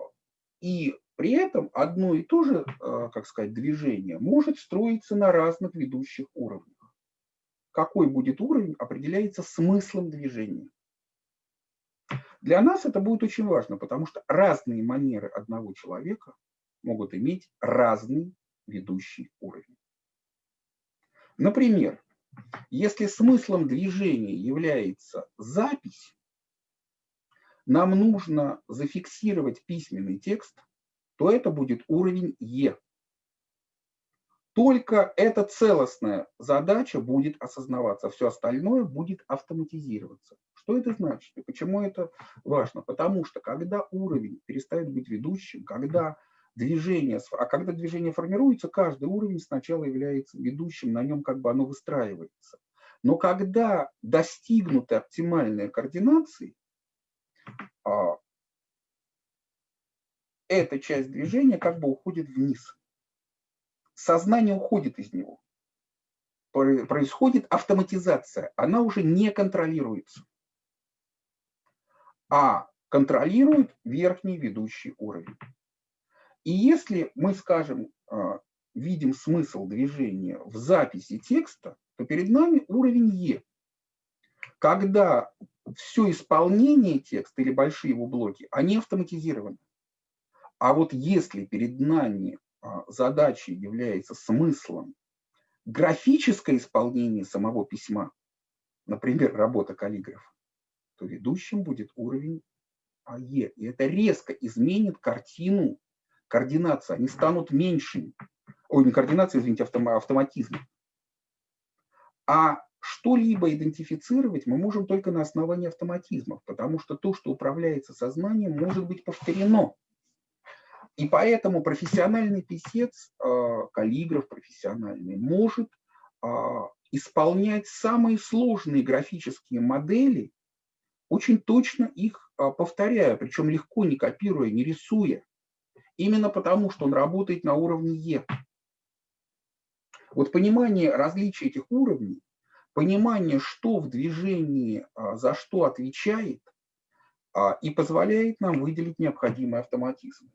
и при этом одно и то же, э, как сказать, движение может строиться на разных ведущих уровнях какой будет уровень, определяется смыслом движения. Для нас это будет очень важно, потому что разные манеры одного человека могут иметь разный ведущий уровень. Например, если смыслом движения является запись, нам нужно зафиксировать письменный текст, то это будет уровень Е. Только эта целостная задача будет осознаваться, все остальное будет автоматизироваться. Что это значит и почему это важно? Потому что когда уровень перестает быть ведущим, когда движение, а когда движение формируется, каждый уровень сначала является ведущим, на нем как бы оно выстраивается. Но когда достигнуты оптимальные координации, эта часть движения как бы уходит вниз сознание уходит из него. Происходит автоматизация, она уже не контролируется, а контролирует верхний ведущий уровень. И если мы, скажем, а, видим смысл движения в записи текста, то перед нами уровень Е. Когда все исполнение текста или большие его блоки, они автоматизированы. А вот если перед нами а, задачей является смыслом графическое исполнение самого письма, например, работа каллиграфа, то ведущим будет уровень АЕ. И это резко изменит картину координации. Они станут меньшими. Ой, не координация, извините, автоматизм. А что-либо идентифицировать мы можем только на основании автоматизмов, потому что то, что управляется сознанием, может быть повторено. И поэтому профессиональный писец, а, каллиграф профессиональный, может а, исполнять самые сложные графические модели, очень точно их а, повторяя, причем легко, не копируя, не рисуя. Именно потому, что он работает на уровне Е. Вот понимание различия этих уровней, понимание, что в движении за что отвечает, и позволяет нам выделить необходимый автоматизм.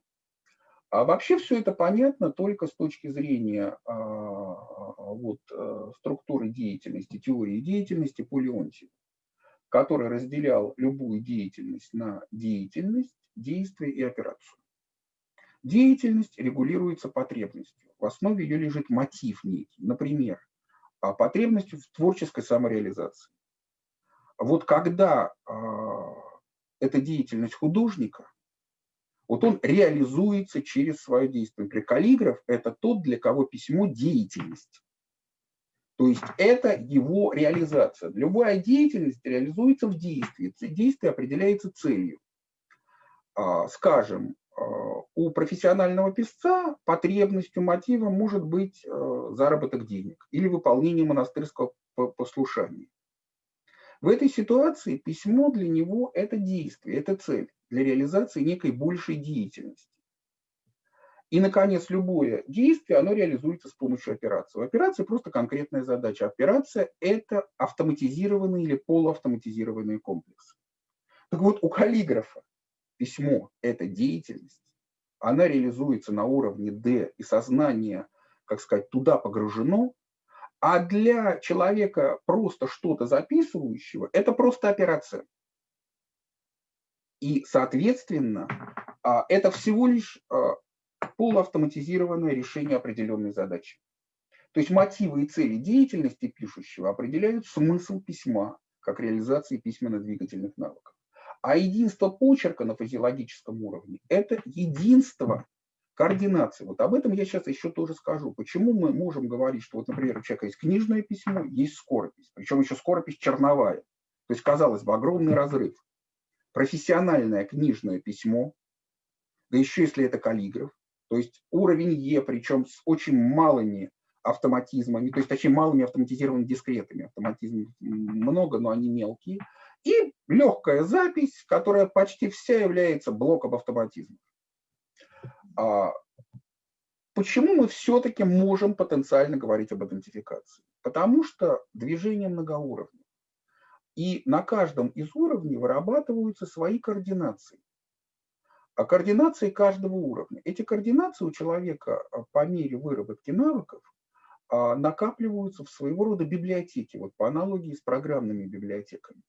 А вообще все это понятно только с точки зрения а, вот, э, структуры деятельности, теории деятельности по Леонтьеву, который разделял любую деятельность на деятельность, действие и операцию. Деятельность регулируется потребностью. В основе ее лежит мотив некий. Например, а, потребностью в творческой самореализации. Вот когда а, эта деятельность художника – вот он реализуется через свое действие. Например, каллиграф – это тот, для кого письмо – деятельность. То есть это его реализация. Любая деятельность реализуется в действии. Действие определяется целью. А, скажем, у профессионального писца потребностью, мотивом может быть а, заработок денег или выполнение монастырского послушания. В этой ситуации письмо для него – это действие, это цель для реализации некой большей деятельности. И, наконец, любое действие, оно реализуется с помощью операции. У операции просто конкретная задача. Операция – это автоматизированный или полуавтоматизированный комплекс. Так вот, у каллиграфа письмо – это деятельность, она реализуется на уровне D, и сознание, как сказать, туда погружено, а для человека просто что-то записывающего – это просто операция. И, соответственно, а, это всего лишь а, полуавтоматизированное решение определенной задачи. То есть мотивы и цели деятельности пишущего определяют смысл письма как реализации письменно-двигательных навыков. А единство почерка на физиологическом уровне – это единство координации. Вот об этом я сейчас еще тоже скажу. Почему мы можем говорить, что, вот, например, у человека есть книжное письмо, есть скоропись, причем еще скоропись черновая. То есть, казалось бы, огромный разрыв. Профессиональное книжное письмо, да еще если это каллиграф, то есть уровень Е, причем с очень малыми автоматизмами, то есть очень малыми автоматизированными дискретами. Автоматизм много, но они мелкие. И легкая запись, которая почти вся является блоком автоматизма. А почему мы все-таки можем потенциально говорить об идентификации? Потому что движение многоуровневое. И на каждом из уровней вырабатываются свои координации а координации каждого уровня. Эти координации у человека а, по мере выработки навыков а, накапливаются в своего рода библиотеки, вот по аналогии с программными библиотеками.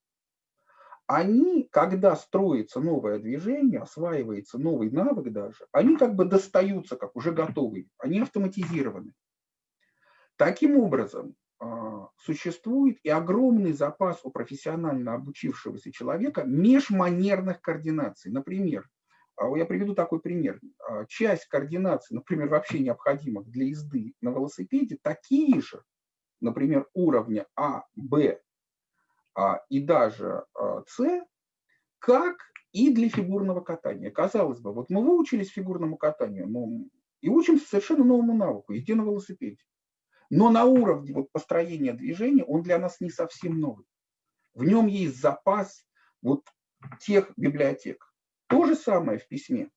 Они, когда строится новое движение, осваивается новый навык даже, они как бы достаются как уже готовые, они автоматизированы. Таким образом, а, существует и огромный запас у профессионально обучившегося человека межманерных координаций. Например, а я приведу такой пример. А, часть координаций, например, вообще необходимых для езды на велосипеде, такие же, например, уровня А, Б а, и даже С, как и для фигурного катания. Казалось бы, вот мы выучились фигурному катанию, но и учимся совершенно новому навыку, езде на велосипеде. Но на уровне вот построения движения он для нас не совсем новый. В нем есть запас вот тех библиотек. То же самое в письме.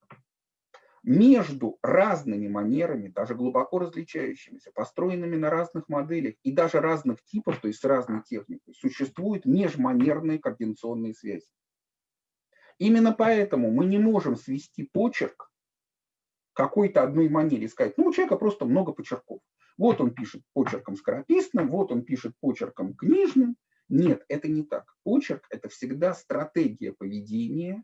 Между разными манерами, даже глубоко различающимися, построенными на разных моделях и даже разных типов, то есть с разной техникой, существуют межманерные координационные связи. Именно поэтому мы не можем свести почерк какой-то одной манере и сказать, ну, у человека просто много почерков. Вот он пишет почерком скорописным, вот он пишет почерком книжным. Нет, это не так. Почерк – это всегда стратегия поведения,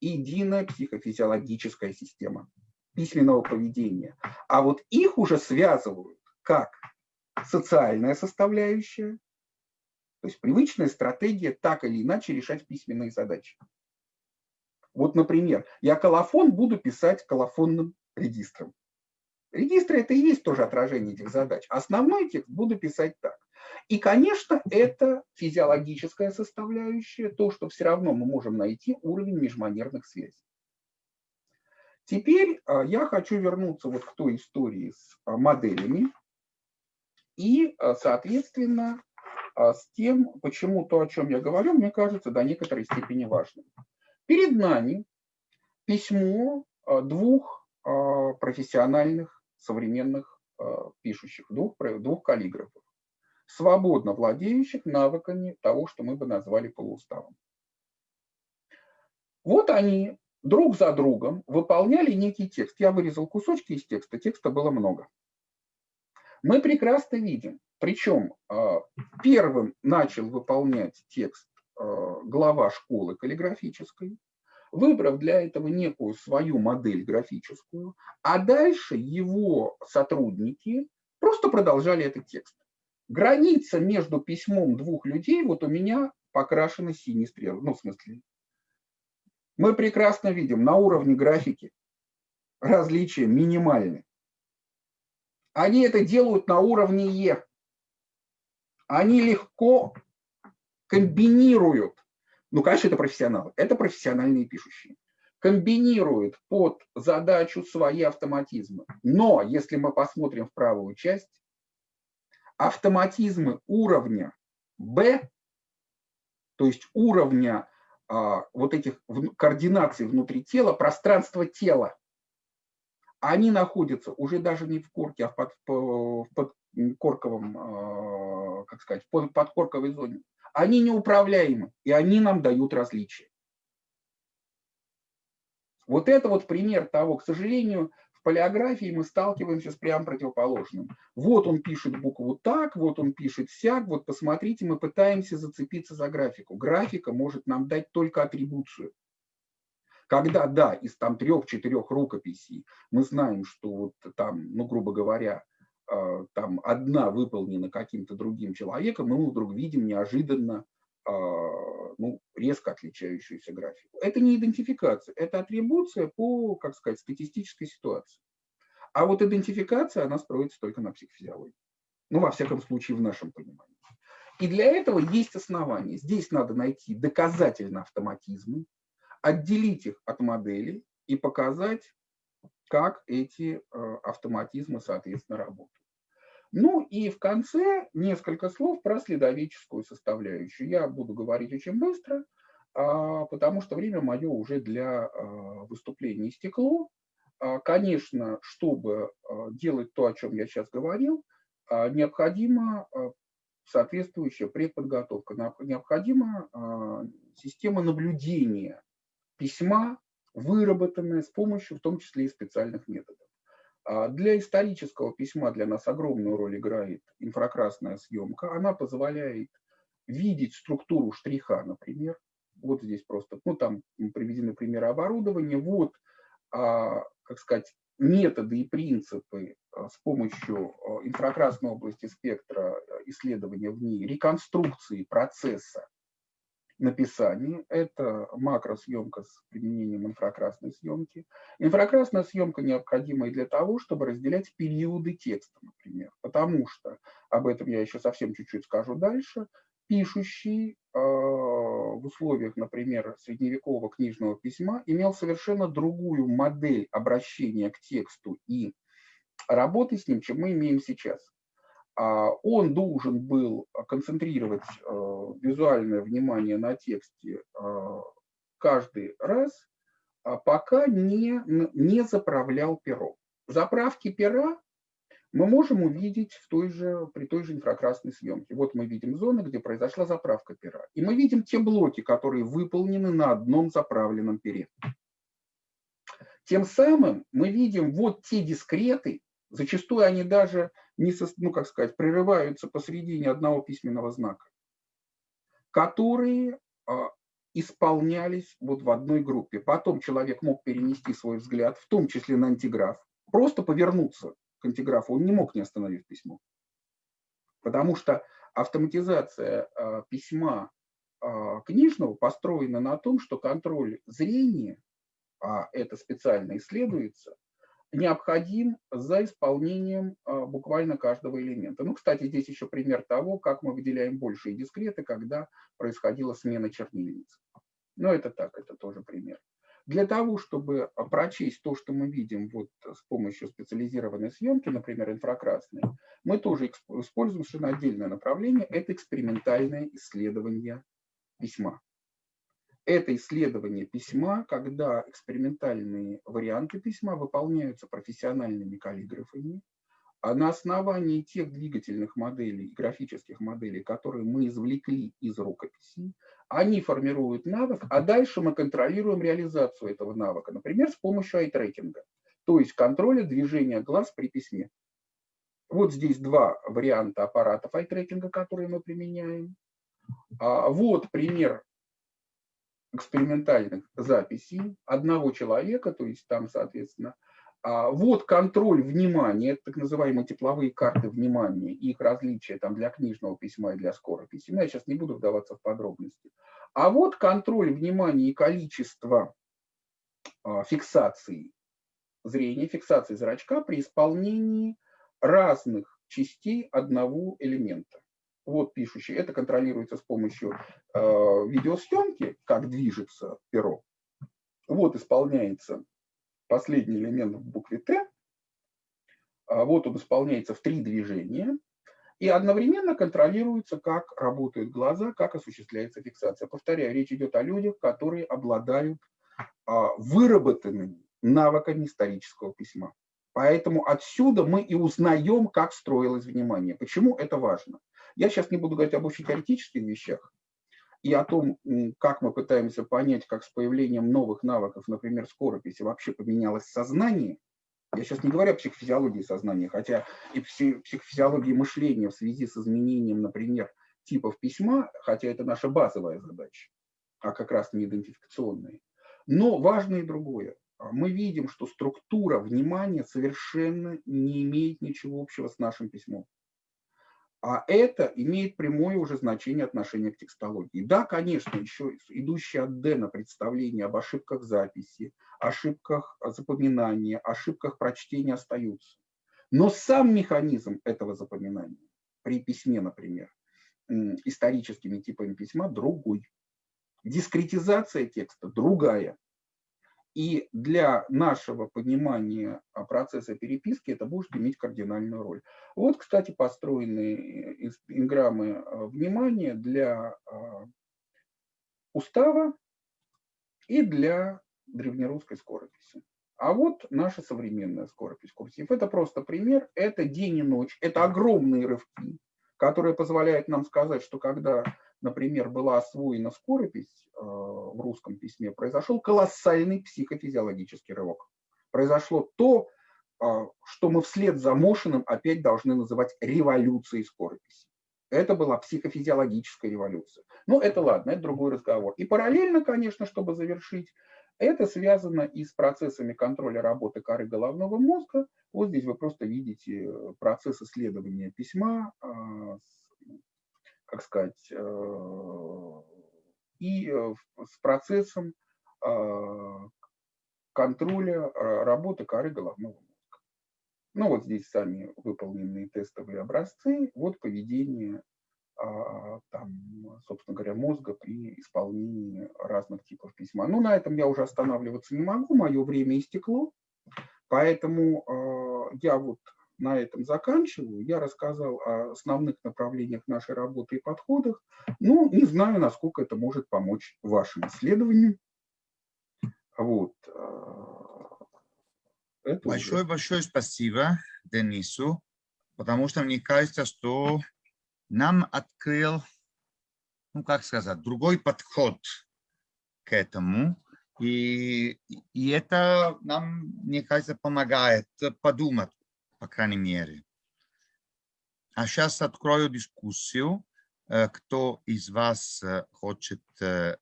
единая психофизиологическая система письменного поведения. А вот их уже связывают как социальная составляющая, то есть привычная стратегия так или иначе решать письменные задачи. Вот, например, я колофон буду писать колофонным регистром. Регистры – это и есть тоже отражение этих задач. Основной текст буду писать так. И, конечно, это физиологическая составляющая, то, что все равно мы можем найти уровень межманерных связей. Теперь а, я хочу вернуться вот к той истории с а, моделями и, а, соответственно, с тем, почему то, о чем я говорю, мне кажется, до некоторой степени важным. Перед нами письмо двух профессиональных современных пишущих, двух, двух каллиграфов свободно владеющих навыками того, что мы бы назвали полууставом. Вот они друг за другом выполняли некий текст. Я вырезал кусочки из текста, текста было много. Мы прекрасно видим, причем а, первым начал выполнять текст а, глава школы каллиграфической, выбрав для этого некую свою модель графическую, а дальше его сотрудники просто продолжали этот текст. Граница между письмом двух людей, вот у меня покрашена синей стрелой. Ну, в смысле, мы прекрасно видим на уровне графики различия минимальны. Они это делают на уровне Е. Они легко комбинируют, ну, конечно, это профессионалы, это профессиональные пишущие, комбинируют под задачу свои автоматизмы. Но если мы посмотрим в правую часть, автоматизмы уровня B, то есть уровня а, вот этих координаций внутри тела, пространства тела, они находятся уже даже не в корке, а в, под, в подкорковом, а, как сказать, в подкорковой зоне. Они неуправляемы, и они нам дают различия. Вот это вот пример того, к сожалению, в палеографии мы сталкиваемся с прям противоположным. Вот он пишет букву так, вот он пишет сяк, вот посмотрите, мы пытаемся зацепиться за графику. Графика может нам дать только атрибуцию. Когда, да, из там трех-четырех рукописей мы знаем, что вот там, ну, грубо говоря, а, там одна выполнена каким-то другим человеком, мы вдруг видим неожиданно ну, резко отличающуюся графику. Это не идентификация, это атрибуция по, как сказать, статистической ситуации. А вот идентификация, она строится только на психофизиологии. Ну, во всяком случае, в нашем понимании. И для этого есть основания. Здесь надо найти доказательно автоматизмы, отделить их от моделей и показать, как эти э, автоматизмы, соответственно, работают. Ну и в конце несколько слов про следовеческую составляющую. Я буду говорить очень быстро, а, потому что время мое уже для а, выступления истекло. А, конечно, чтобы делать то, о чем я сейчас говорил, необходима соответствующая предподготовка, необходима система наблюдения письма, выработанная с помощью в том числе и специальных методов. А для исторического письма для нас огромную роль играет инфракрасная съемка. Она позволяет видеть структуру штриха, например. Вот здесь просто, ну там приведены примеры оборудования. Вот, а, как сказать, методы и принципы а, с помощью инфракрасной области спектра исследования в ней, реконструкции процесса написании. Это макросъемка с применением инфракрасной съемки. Инфракрасная съемка необходима и для того, чтобы разделять периоды текста, например. Потому что, об этом я еще совсем чуть-чуть скажу дальше, пишущий э, в условиях, например, средневекового книжного письма имел совершенно другую модель обращения к тексту и работы с ним, чем мы имеем сейчас. А, он должен был концентрировать э, визуальное внимание на тексте э, каждый раз, а пока не, не заправлял перо. Заправки пера мы можем увидеть в той же, при той же инфракрасной съемке. Вот мы видим зоны, где произошла заправка пера. И мы видим те блоки, которые выполнены на одном заправленном пере. Тем самым мы видим вот те дискреты, зачастую они даже не, ну, как сказать, прерываются посредине одного письменного знака, которые а, исполнялись вот в одной группе. Потом человек мог перенести свой взгляд, в том числе на антиграф, просто повернуться к антиграфу, он не мог не остановив письмо. Потому что автоматизация а, письма а, книжного построена на том, что контроль зрения, а это специально исследуется, необходим за исполнением а, буквально каждого элемента. Ну, кстати, здесь еще пример того, как мы выделяем большие дискреты, когда происходила смена чернильниц. Но это так, это тоже пример. Для того, чтобы прочесть то, что мы видим вот с помощью специализированной съемки, например, инфракрасной, мы тоже используем совершенно отдельное направление – это экспериментальное исследование письма это исследование письма, когда экспериментальные варианты письма выполняются профессиональными каллиграфами, а на основании тех двигательных моделей, графических моделей, которые мы извлекли из рукописи, они формируют навык, а дальше мы контролируем реализацию этого навыка, например, с помощью айтрекинга, то есть контроля движения глаз при письме. Вот здесь два варианта аппаратов айтрекинга, которые мы применяем. А вот пример экспериментальных записей одного человека, то есть там, соответственно, а, вот контроль внимания, это так называемые тепловые карты внимания, их различия там для книжного письма и для скорописи. Я сейчас не буду вдаваться в подробности. А вот контроль внимания и количество а, фиксации зрения, фиксации зрачка при исполнении разных частей одного элемента вот пишущий, это контролируется с помощью э, видеосъемки, как движется перо. Вот исполняется последний элемент в букве Т. А вот он исполняется в три движения. И одновременно контролируется, как работают глаза, как осуществляется фиксация. Повторяю, речь идет о людях, которые обладают а, выработанными навыками исторического письма. Поэтому отсюда мы и узнаем, как строилось внимание. Почему это важно? Я сейчас не буду говорить об очень теоретических вещах и о том, как мы пытаемся понять, как с появлением новых навыков, например, скорописи, вообще поменялось сознание. Я сейчас не говорю о психофизиологии сознания, хотя и психофизиологии мышления в связи с изменением, например, типов письма, хотя это наша базовая задача, а как раз не идентификационная. Но важно и другое. Мы видим, что структура внимания совершенно не имеет ничего общего с нашим письмом. А это имеет прямое уже значение отношения к текстологии. Да, конечно, еще идущее от Дэна представление об ошибках записи, ошибках запоминания, ошибках прочтения остаются. Но сам механизм этого запоминания при письме, например, историческими типами письма другой. Дискретизация текста другая. И для нашего понимания а, процесса переписки это будет иметь кардинальную роль. Вот, кстати, построены э, инграммы а, внимания для а, устава и для древнерусской скорописи. А вот наша современная скоропись курсив. Это просто пример. Это день и ночь. Это огромные рывки, которые позволяют нам сказать, что когда например, была освоена скоропись э, в русском письме, произошел колоссальный психофизиологический рывок. Произошло то, э, что мы вслед за Мошиным опять должны называть революцией скорописи. Это была психофизиологическая революция. Но это ладно, это другой разговор. И параллельно, конечно, чтобы завершить, это связано и с процессами контроля работы коры головного мозга. Вот здесь вы просто видите э, процесс исследования письма как сказать, э, и э, с процессом э, контроля работы коры головного мозга. Ну вот здесь сами выполненные тестовые образцы, вот поведение а, там, собственно говоря, мозга при исполнении разных типов письма. Ну, на этом я уже останавливаться не могу, мое время истекло, поэтому я вот на этом заканчиваю. Я рассказал о основных направлениях нашей работы и подходах. Ну, не знаю, насколько это может помочь вашим исследованиям. Вот. Большое-большое спасибо Денису, потому что мне кажется, что нам открыл, ну, как сказать, другой подход к этому. И, и это нам, мне кажется, помогает подумать по крайней мере. А сейчас открою дискуссию. Э, кто из вас э, хочет э,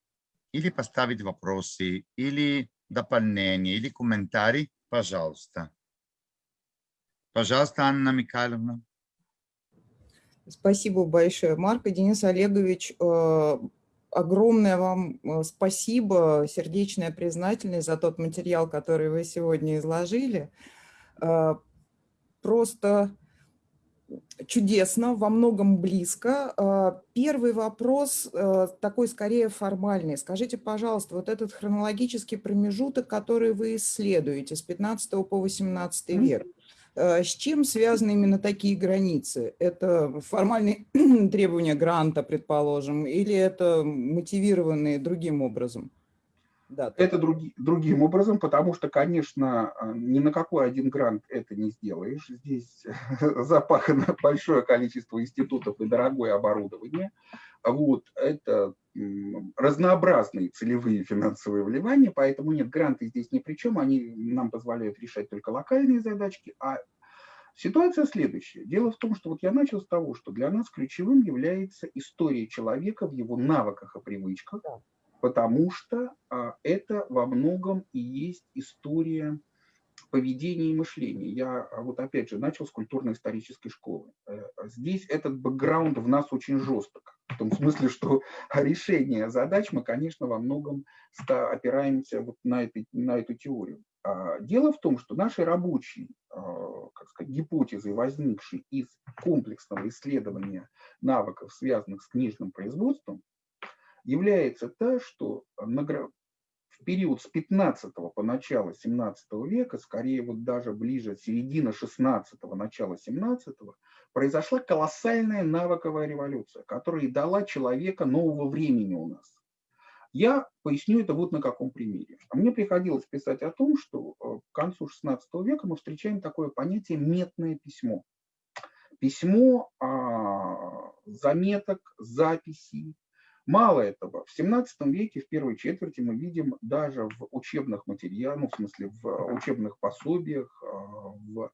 или поставить вопросы, или дополнения, или комментарии, пожалуйста. Пожалуйста, Анна Михайловна. Спасибо большое, Марк и Денис Олегович. Огромное вам спасибо, сердечная признательность за тот материал, который вы сегодня изложили просто чудесно, во многом близко. А, первый вопрос э, такой скорее формальный. Скажите, пожалуйста, вот этот хронологический промежуток, который вы исследуете с 15 по 18 век, э, с чем связаны именно такие границы? Это формальные требования гранта, предположим, или это мотивированные другим образом? Да, это други, другим образом, потому что, конечно, а, ни на какой один грант это не сделаешь. Здесь запахано большое количество институтов и дорогое оборудование. Вот, это разнообразные целевые финансовые вливания, поэтому нет, гранты здесь ни при чем, они нам позволяют решать только локальные задачки, а Ситуация следующая. Дело в том, что вот я начал с того, что для нас ключевым является история человека в его навыках и привычках, потому что а, это во многом и есть история поведения и мышления. Я а, вот опять же начал с культурно-исторической школы. Э, здесь этот бэкграунд в нас очень жесток. В том смысле, что решение задач мы, конечно, во многом опираемся вот на, это, на эту теорию. А, дело в том, что наши рабочие как сказать, гипотезы, возникшие из комплексного исследования навыков, связанных с книжным производством, является та, что в период с 15 по начало 17 века, скорее вот даже ближе середина 16 начала 17 произошла колоссальная навыковая революция, которая дала человека нового времени у нас. Я поясню это вот на каком примере. А мне приходилось писать о том, что к концу XVI века мы встречаем такое понятие «метное письмо». Письмо а, заметок, записей, Мало этого, в 17 веке, в первой четверти, мы видим даже в учебных материалах, ну, в смысле в учебных пособиях, а, в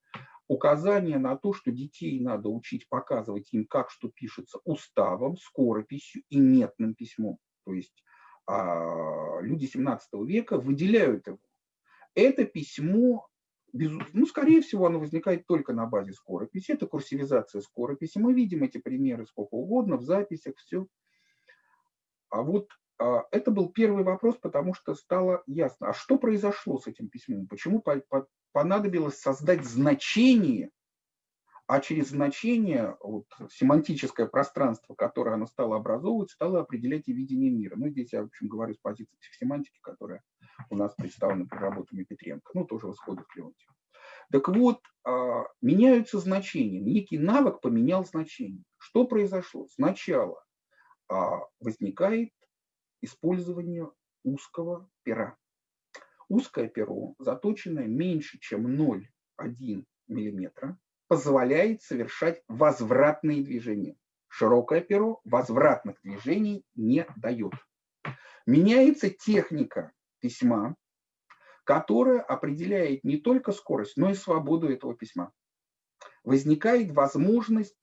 указание на то, что детей надо учить показывать им, как что пишется уставом, скорописью и метным письмом. То есть а, люди 17 века выделяют его. Это письмо, ну, скорее всего, оно возникает только на базе скорописи. Это курсивизация скорописи. Мы видим эти примеры сколько угодно в записях, все. А вот а, это был первый вопрос, потому что стало ясно, а что произошло с этим письмом, почему понадобилось создать значение, а через значение вот, семантическое пространство, которое оно стало образовывать, стало определять и видение мира. Ну, здесь я, в общем, говорю с позиции психосемантики, которая у нас представлена при работами Петренко, ну, тоже в исходах Леонтьева. Так вот, а, меняются значения. Некий навык поменял значение. Что произошло? Сначала возникает использование узкого пера. Узкое перо, заточенное меньше, чем 0,1 мм, позволяет совершать возвратные движения. Широкое перо возвратных движений не дает. Меняется техника письма, которая определяет не только скорость, но и свободу этого письма. Возникает возможность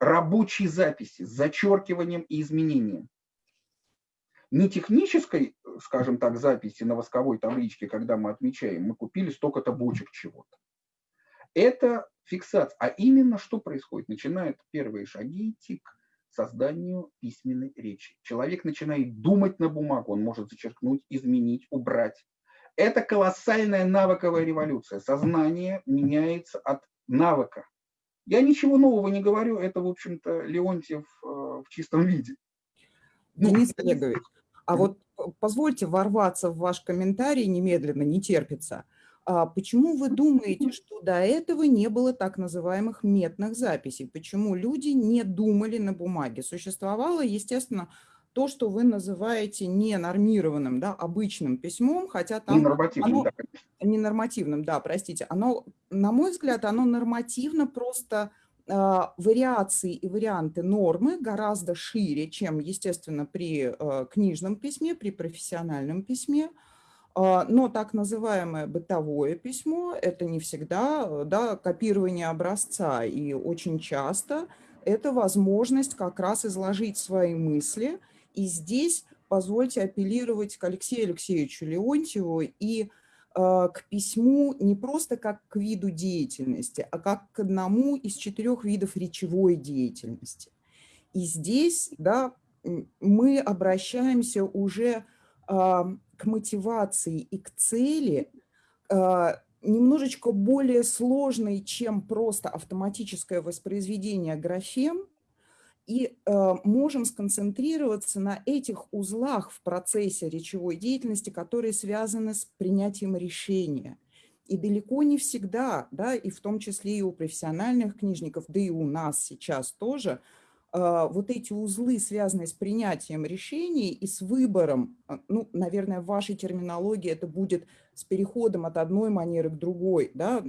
рабочей записи с зачеркиванием и изменением. Не технической, скажем так, записи на восковой табличке, когда мы отмечаем, мы купили столько-то бочек чего-то. Это фиксация. А именно что происходит? Начинают первые шаги идти к созданию письменной речи. Человек начинает думать на бумагу, он может зачеркнуть, изменить, убрать. Это колоссальная навыковая революция. Сознание меняется от навыка я ничего нового не говорю, это, в общем-то, Леонтьев э, в чистом виде. Ну, Денис Олегович, а вот позвольте ворваться в ваш комментарий немедленно, не терпится. А почему вы думаете, что до этого не было так называемых метных записей? Почему люди не думали на бумаге? Существовало, естественно, то, что вы называете ненормированным, да, обычным письмом, хотя там... Ненормативным, оно, да, конечно. Ненормативным, да, простите. Оно, на мой взгляд, оно нормативно просто э, вариации и варианты нормы гораздо шире, чем, естественно, при э, книжном письме, при профессиональном письме. Э, но так называемое бытовое письмо – это не всегда да, копирование образца, и очень часто это возможность как раз изложить свои мысли – и здесь позвольте апеллировать к Алексею Алексеевичу Леонтьеву и э, к письму не просто как к виду деятельности, а как к одному из четырех видов речевой деятельности. И здесь да, мы обращаемся уже э, к мотивации и к цели, э, немножечко более сложной, чем просто автоматическое воспроизведение графем, и э, можем сконцентрироваться на этих узлах в процессе речевой деятельности, которые связаны с принятием решения. И далеко не всегда, да, и в том числе и у профессиональных книжников, да и у нас сейчас тоже, э, вот эти узлы, связанные с принятием решений и с выбором, э, ну, наверное, в вашей терминологии это будет с переходом от одной манеры к другой, да,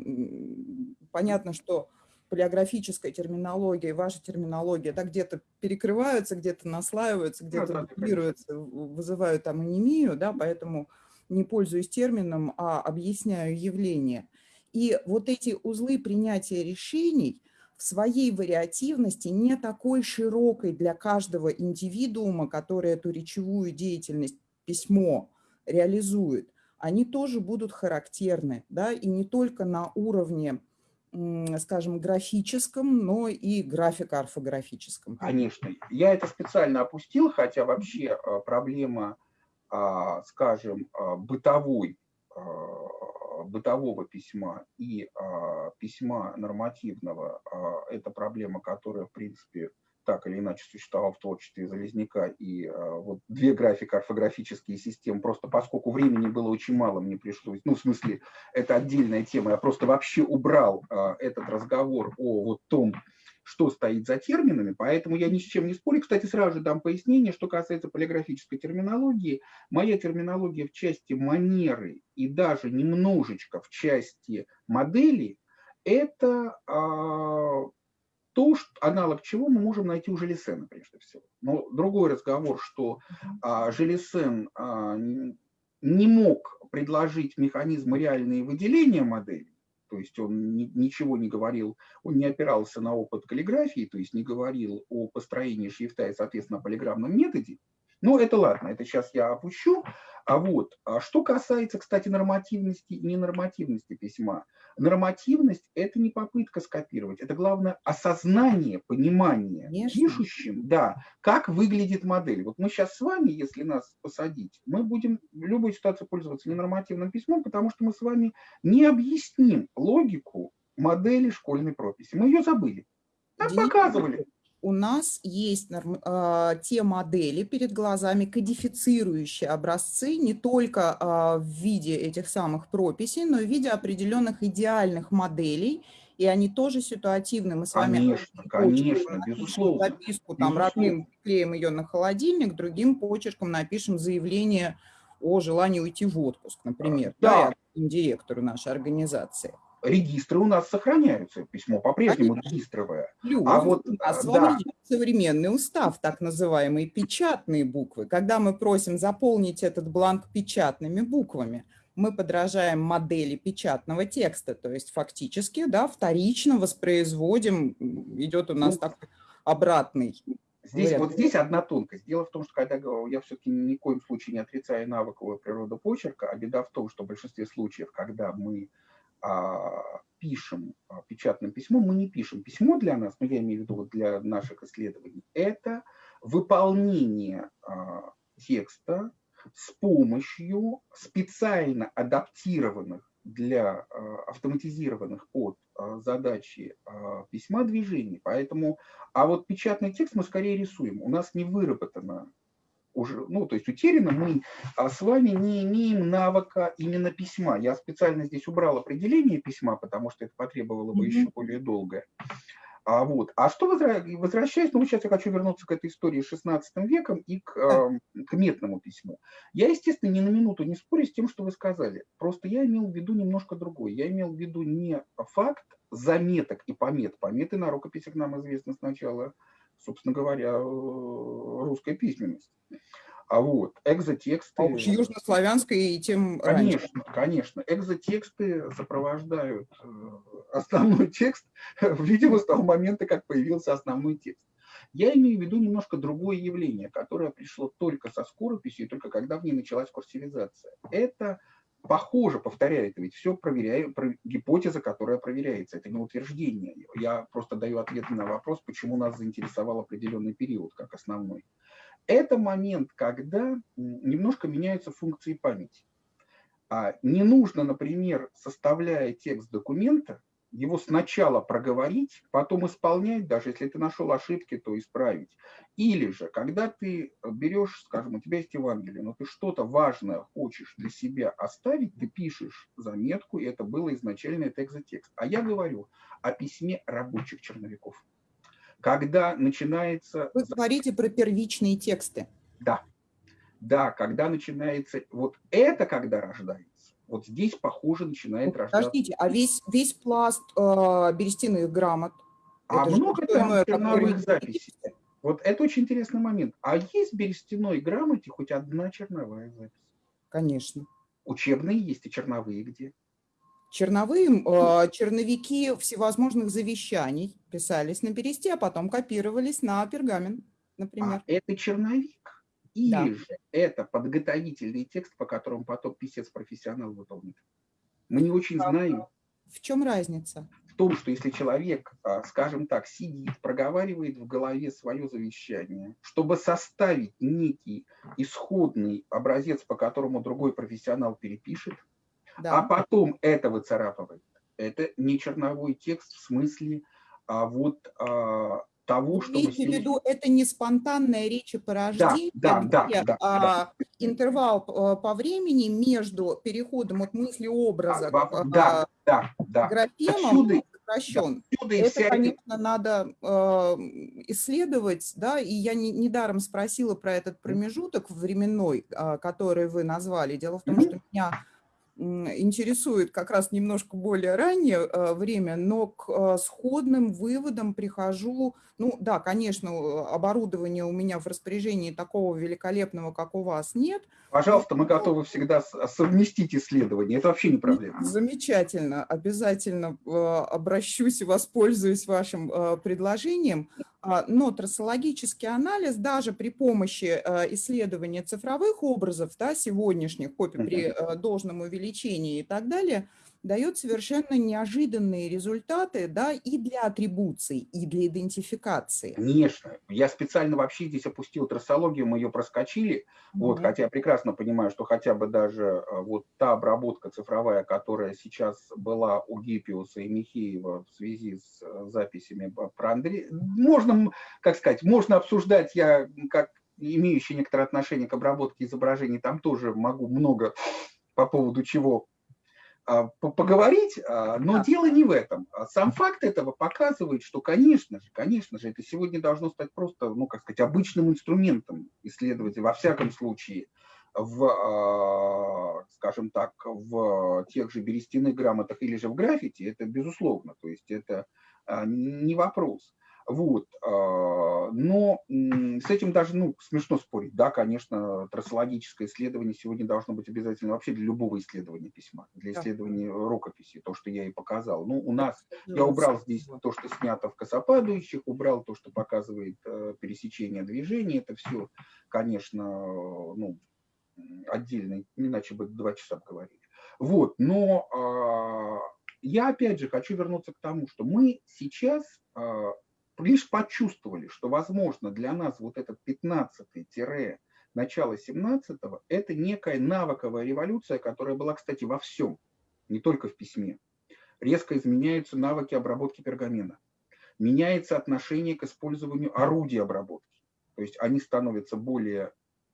понятно, что палеографическая терминология и ваша терминология, да, где-то перекрываются, где-то наслаиваются, где-то дублируются, вызывают там анемию, да, поэтому не пользуюсь термином, а объясняю явление. И вот эти узлы принятия решений в своей вариативности не такой широкой для каждого индивидуума, который эту речевую деятельность, письмо реализует, они тоже будут характерны, да, и не только на уровне скажем, графическом, но и графико-орфографическом. Конечно. Я это специально опустил, хотя вообще а, проблема, а, скажем, а, бытовой, бытового письма и письма нормативного – это проблема, которая, в принципе, так или иначе существовал в творчестве Залезняка, и э, вот две графико-орфографические системы, просто поскольку времени было очень мало, мне пришлось, ну, в смысле, это отдельная тема, я просто вообще убрал э, этот разговор о вот том что стоит за терминами, поэтому я ни с чем не спорю. Кстати, сразу же дам пояснение, что касается полиграфической терминологии. Моя терминология в части манеры и даже немножечко в части модели – это а, то, что, аналог чего мы можем найти у Желесена, прежде всего. Но другой разговор, что а, Желесен а, не мог предложить механизмы реальные выделения моделей, то есть он ни, ничего не говорил, он не опирался на опыт каллиграфии, то есть не говорил о построении шрифта и, соответственно, полиграммном методе. Но это ладно, это сейчас я опущу. А вот, а что касается, кстати, нормативности и ненормативности письма, Нормативность – это не попытка скопировать, это главное осознание, понимание Конечно. пишущим, да, как выглядит модель. Вот мы сейчас с вами, если нас посадить, мы будем в любой ситуации пользоваться ненормативным письмом, потому что мы с вами не объясним логику модели школьной прописи. Мы ее забыли. Нам показывали у нас есть э, те модели перед глазами, кодифицирующие образцы не только э, в виде этих самых прописей, но и в виде определенных идеальных моделей, и они тоже ситуативны. Мы с вами конечно, конечно, безусловно. записку, там, безусловно. родным клеим ее на холодильник, другим почерком напишем заявление о желании уйти в отпуск, например, да, да директору нашей организации регистры у нас сохраняются, письмо по-прежнему регистровое. Плюс а вот, у нас да. современный устав, так называемые печатные буквы. Когда мы просим заполнить этот бланк печатными буквами, мы подражаем модели печатного текста, то есть фактически, да, вторично воспроизводим, идет у нас ну, такой обратный Здесь, вот здесь одна тонкость. Дело в том, что когда я все-таки ни в коем случае не отрицаю навыковую природу почерка, а беда в том, что в большинстве случаев, когда мы а, пишем а, печатным письмом, мы не пишем письмо для нас, но я имею в виду для наших исследований, это выполнение а, текста с помощью специально адаптированных для автоматизированных под задачи письма движений. Поэтому, а вот печатный текст мы скорее рисуем. У нас не выработано уже, ну, то есть утеряно, мы а, с вами не имеем навыка именно письма. Я специально здесь убрал определение письма, потому что это потребовало бы mm -hmm. еще более долго. А, вот. а что возвращаясь, ну, сейчас я хочу вернуться к этой истории с 16 веком и к, э, к метному письму. Я, естественно, ни на минуту не спорю с тем, что вы сказали. Просто я имел в виду немножко другое. Я имел в виду не факт заметок и помет. Пометы на рукописях нам известны сначала собственно говоря, э, русской письменности. А вот экзотексты... А уж южнославянской и тем Конечно, раньше. конечно. Экзотексты сопровождают э, основной текст, видимо, с того момента, как появился основной текст. Я имею в виду немножко другое явление, которое пришло только со скорописью, только когда в ней началась курсивизация. Это похоже, повторяю, это ведь все проверяю, про, гипотеза, которая проверяется, это не утверждение. Я просто даю ответ на вопрос, почему нас заинтересовал определенный период как основной. Это момент, когда немножко меняются функции памяти. А не нужно, например, составляя текст документа, его сначала проговорить, потом исполнять, даже если ты нашел ошибки, то исправить. Или же, когда ты берешь, скажем, у тебя есть Евангелие, но ты что-то важное хочешь для себя оставить, ты пишешь заметку, и это было изначально это экзотекст. А я говорю о письме рабочих черновиков. Когда начинается... Вы говорите про первичные тексты. Да. Да, когда начинается... Вот это когда рождается вот здесь, похоже, начинает рождаться. Подождите, а весь, весь пласт э, берестяных грамот? А много там черновых записей. Вот это очень интересный момент. А есть в берестяной грамоте хоть одна черновая запись? Конечно. Учебные есть и черновые где? Черновые, э, черновики всевозможных завещаний писались на бересте, а потом копировались на пергамент, например. А это черновик? Или да. же это подготовительный текст, по которому потом писец-профессионал выполнит. Мы не очень знаем. В чем разница? В том, что если человек, а, скажем так, сидит, проговаривает в голове свое завещание, чтобы составить некий исходный образец, по которому другой профессионал перепишет, да. а потом это выцарапывает, это не черновой текст в смысле а вот а, того, что Имейте в виду, это не спонтанная речепорождение, да, да, да, да, а да. интервал э, по времени между переходом от мысли образа да, к да, да, графемам Отсюда... сокращен. Отсюда Это, конечно, надо э, исследовать, да, и я не- недаром спросила про этот промежуток временной, а, который вы назвали. Дело в том, Мгм. что меня интересует как раз немножко более раннее э, время, но к э, сходным выводам прихожу. Ну да, конечно, оборудования у меня в распоряжении такого великолепного, как у вас, нет, Пожалуйста, мы готовы всегда с- совместить исследования. Это вообще не проблема. Замечательно. Обязательно э, обращусь и воспользуюсь вашим э, предложением. А, Но трассологический анализ даже при помощи э, исследования цифровых образов, да, сегодняшних, при должном увеличении и так далее, дает совершенно неожиданные результаты да, и для атрибуций, и для идентификации. Конечно. Я специально вообще здесь опустил трассологию, мы ее проскочили. Вот, Мгм. хотя я прекрасно понимаю, что хотя бы даже э, вот та обработка цифровая, которая сейчас была у Гиппиуса и Михеева в связи с э, записями про Андрея, можно, как сказать, можно обсуждать, я как имеющий некоторое отношение к обработке изображений, там тоже могу много по поводу чего поговорить, а, но дело не в этом. А Сам факт этого показывает, что, конечно же, конечно же, это сегодня должно стать просто, ну, как сказать, обычным инструментом исследователя, во всяком случае, в, а, скажем так, в тех же берестяных грамотах или же в граффити, это безусловно, то есть это а, не вопрос. Вот. а, Но с этим даже ну, смешно спорить. Да, конечно, трассологическое исследование сегодня должно быть обязательно вообще для любого исследования письма, для исследования рукописи, то, что я и показал. Ну, у нас, я убрал здесь то, что снято в косопадающих, убрал то, что показывает э, пересечение движений. Это все, конечно, ну, отдельно, иначе бы два часа говорили. Вот, но а, я опять же хочу вернуться к тому, что мы сейчас а, лишь почувствовали, что, возможно, для нас вот этот 15 начало 17 это некая навыковая революция, которая была, кстати, во всем, не только в письме. Резко изменяются навыки обработки пергамента. Меняется отношение к использованию орудий обработки. То есть они становятся более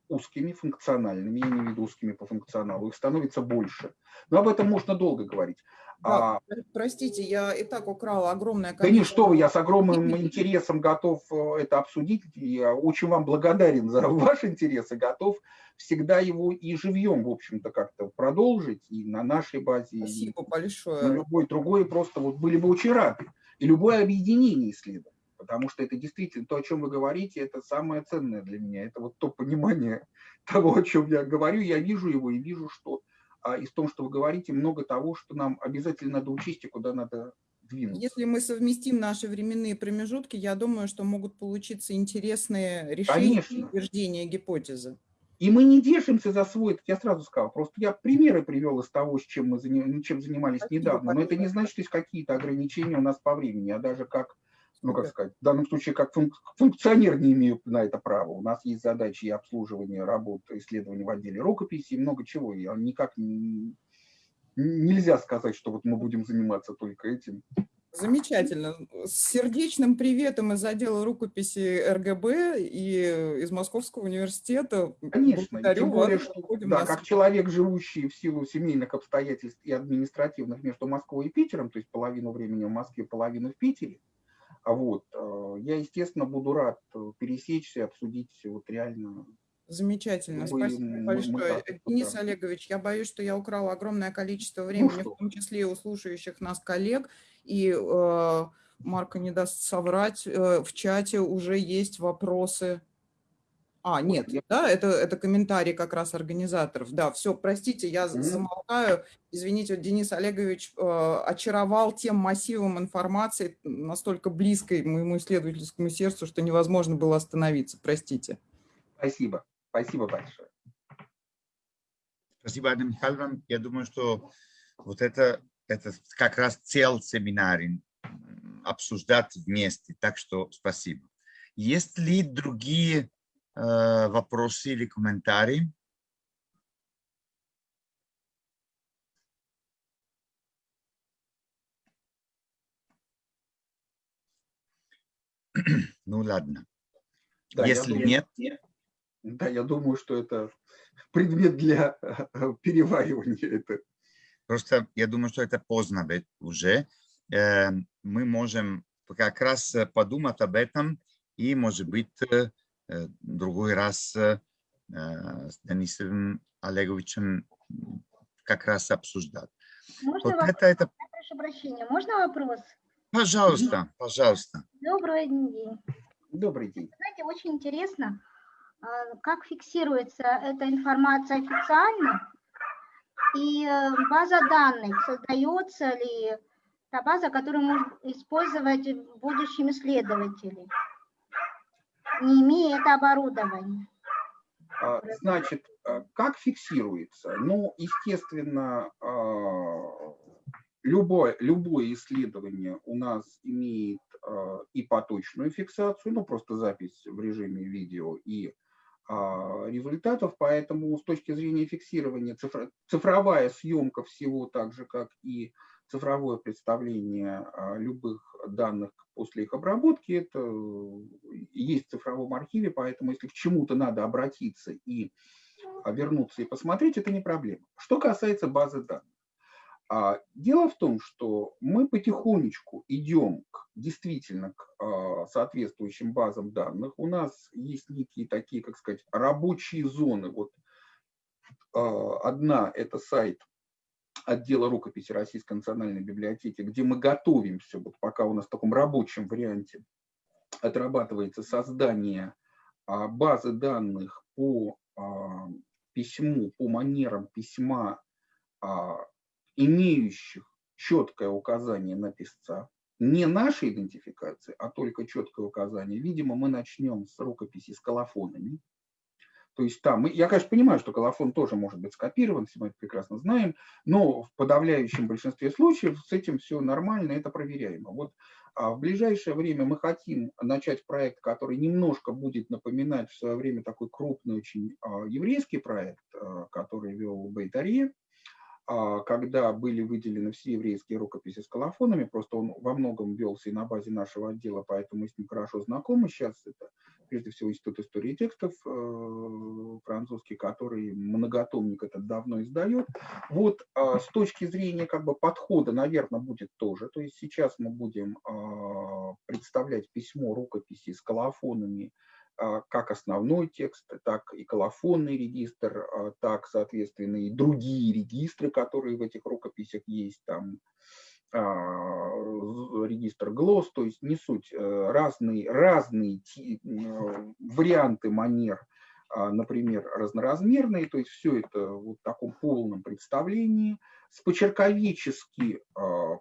узкими, функциональными, я в виду узкими по функционалу, их становится больше. Но об этом можно долго говорить. А, пр- простите, я и так украла огромное да не что вы, я с огромным интересом готов э, это обсудить. Я очень вам благодарен за ваш интерес и готов всегда его и живьем, в общем-то, как-то продолжить и на нашей базе, и Спасибо на большое. любой другой. Просто вот были бы очень рады. И любое объединение исследований. Потому что это действительно то, о чем вы говорите, это самое ценное для меня. Это вот то понимание того, о чем я говорю. Я вижу его и вижу, что а, из того, что вы говорите, много того, что нам обязательно надо учесть и куда надо двинуться. Если мы совместим наши временные промежутки, я думаю, что могут получиться интересные решения и Конечно. утверждения гипотезы. И мы не держимся за свой, как я сразу сказал, просто я примеры привел из того, с чем мы заним- чем занимались Спасибо недавно, но это не значит, что есть какие-то ограничения у нас по времени, а даже как, ну как сказать, в данном случае как функ- функционер не имею на это права. У нас есть задачи и обслуживания работ, исследований в отделе рукописи и много чего. И никак не- нельзя сказать, что вот мы будем заниматься только этим. Замечательно. С сердечным приветом из отдела рукописи РГБ и из Московского университета. Конечно, Благодарю тем более, вас. что да, как человек, живущий в силу семейных обстоятельств и административных между Москвой и Питером, то есть половину времени в Москве, половину в Питере, а вот, э, я, естественно, буду рад э, пересечься обсудить вот реально. Замечательно, Мы- спасибо мы- мы большое. так, Денис да. Олегович, я боюсь, что я украла огромное количество времени, Ну в том числе и у слушающих нас коллег. И э, Марка не даст соврать, э, в чате уже есть вопросы. А, нет, да, это, это комментарий как раз организаторов. Да, все, простите, я замолкаю. Извините, вот Денис Олегович э, очаровал тем массивом информации, настолько близкой моему исследовательскому сердцу, что невозможно было остановиться. Простите. Спасибо, спасибо большое. Спасибо, Анна Михайловна. Я думаю, что вот это, это как раз цель семинара, м, обсуждать вместе. Так что спасибо. Есть ли другие вопросы или комментарии? Ну ладно. Да, Если думаю- нет, Да, я думаю, что это предмет для переваривания. Это Просто я думаю, что это поздно уже. э, мы можем как раз подумать об этом и, может быть, э, другой раз э, с Денисом Олеговичем как раз обсуждать. Можно вот вопрос? это, это... Прошу прощения, можно вопрос? Пожалуйста, пожалуйста. Добрый день. Добрый день. Знаете, очень интересно, а, как фиксируется эта информация официально и э, база данных, создается ли та база, которую можно использовать в будущем исследователи, не имея это оборудование. А, значит, а, как фиксируется? Ну, естественно, любое, любое исследование у нас имеет и поточную фиксацию, ну, просто запись в режиме видео, и а, результатов, поэтому с точки зрения фиксирования цифр, цифровая съемка всего, так же как и цифровое представление а, любых данных после их обработки, это есть в цифровом архиве, поэтому если к чему-то надо обратиться и а, вернуться и посмотреть, это не проблема. Что касается базы данных. А, дело в том, что мы потихонечку идем к, действительно к соответствующим базам данных. У нас есть некие такие, как сказать, рабочие зоны. Вот одна – это сайт отдела рукописи Российской национальной библиотеки, где мы готовимся, вот пока у нас в таком рабочем варианте отрабатывается создание базы данных по письму, по манерам письма имеющих четкое указание на писца, не нашей идентификации, а только четкое указание. Видимо, мы начнем с рукописи с колофонами. То есть там, я, конечно, понимаю, что колофон тоже может быть скопирован, все мы это прекрасно знаем, но в подавляющем большинстве случаев с этим все нормально, это проверяемо. Вот а в ближайшее время мы хотим начать проект, который немножко будет напоминать в свое время такой крупный очень а, еврейский проект, а, который вел Бейтаре, а, когда были выделены все еврейские рукописи с колофонами, просто он во многом велся и на базе нашего отдела, поэтому мы с ним хорошо знакомы. Сейчас это, прежде всего, Институт истории текстов э, французский, который многотомник этот давно издает. Вот а, с точки зрения как бы подхода, наверное, будет тоже. То есть сейчас мы будем а, представлять письмо рукописи с колофонами, а, как основной текст, так и колофонный регистр, а, так, соответственно, и другие регистры, которые в этих рукописях есть, там а, регистр ГЛОС, то есть не суть, э, разные, разные варианты манер, например, разноразмерные, то есть все это вот в таком полном представлении, с почерковически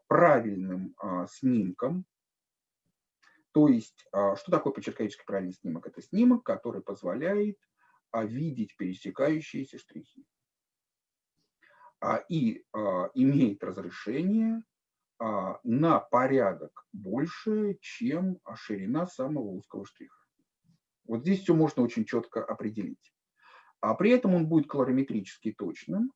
правильным снимком, то есть, а, что такое почерковический правильный снимок? Это снимок, который позволяет а, видеть пересекающиеся штрихи а, и имеет разрешение на порядок больше, чем ширина самого узкого штриха. Вот здесь все можно очень четко определить. А при этом он будет колориметрически точным,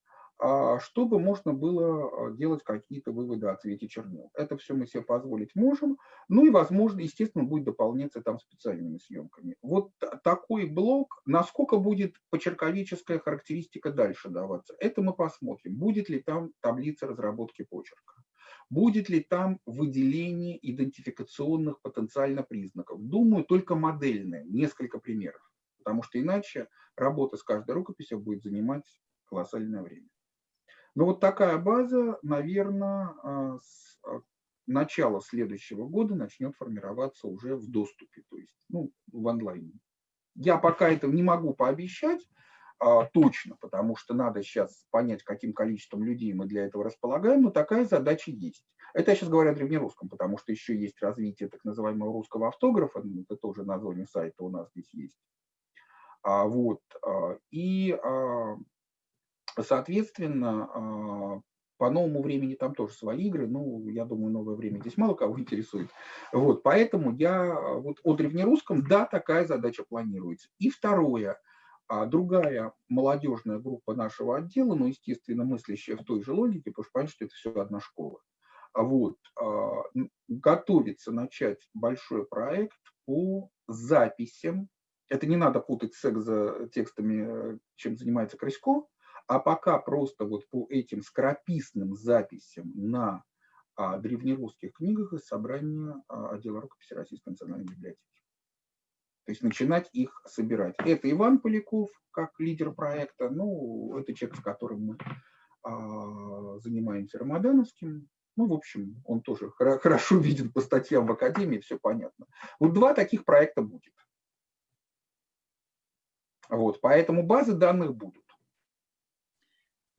чтобы можно было а, делать какие-то выводы о цвете чернил. Это все мы себе позволить можем. Ну и, возможно, естественно, будет дополняться там специальными съемками. Вот такой блок, насколько будет почерковическая характеристика дальше даваться, это мы посмотрим. Будет ли там таблица разработки почерка? Будет ли там выделение идентификационных потенциально признаков? Думаю, только модельное, несколько примеров. Потому что иначе работа с каждой рукописью будет занимать колоссальное время. Но вот такая база, наверное, а, с а, начала следующего года начнет формироваться уже в доступе, то есть ну, в онлайне. Я пока этого не могу пообещать а, точно, потому что надо сейчас понять, каким количеством людей мы для этого располагаем, но такая задача есть. Это я сейчас говорю о древнерусском, потому что еще есть развитие так называемого русского автографа, ну, это тоже название сайта у нас здесь есть. А, вот, а, и Соответственно, а, по новому времени там тоже свои игры, ну, я думаю, новое время здесь мало кого интересует. Вот, поэтому я вот о древнерусском, да, такая задача планируется. И второе, а, другая молодежная группа нашего отдела, ну, естественно, мыслящая в той же логике, потому что понятно, что это все одна школа. Вот, а, готовится начать большой проект по записям. Это не надо путать с экзотекстами, чем занимается Красько, а пока просто вот по этим скорописным записям на о древнерусских книгах из собрания а, отдела рукописи Российской национальной библиотеки. То есть начинать их собирать. Это Иван Поляков, как лидер проекта. Ну, это человек, с которым мы а, занимаемся Рамадановским. Ну, в общем, он тоже хорошо виден по статьям в Академии, все понятно. Вот два таких проекта будет. Вот, поэтому базы данных будут.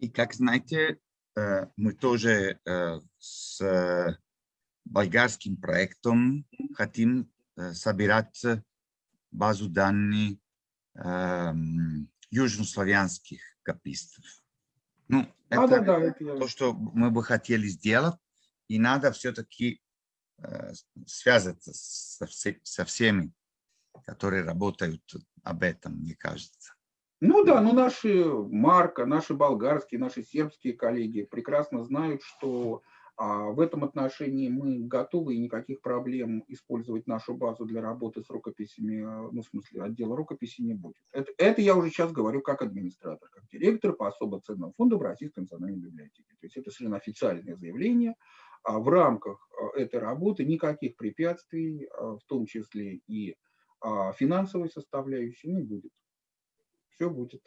И как знаете, э, мы тоже э, с э, болгарским проектом хотим собирать базу данных южнославянских копистов. Ну, это, да, да, это то, что мы бы хотели сделать, и надо все-таки э, связаться со всеми, которые работают об этом, мне кажется. Ну да, ну наши Марка, наши болгарские, наши сербские коллеги прекрасно знают, что а, в этом отношении мы готовы и никаких проблем использовать нашу базу для работы с рукописями, а, ну в смысле отдела рукописи не будет. Это, это я уже сейчас говорю как администратор, как директор по особо ценным фондам Российской национальной библиотеки. То есть это совершенно официальное заявление. А в рамках а, этой работы никаких препятствий, а, в том числе и а финансовой составляющей не будет. Все будет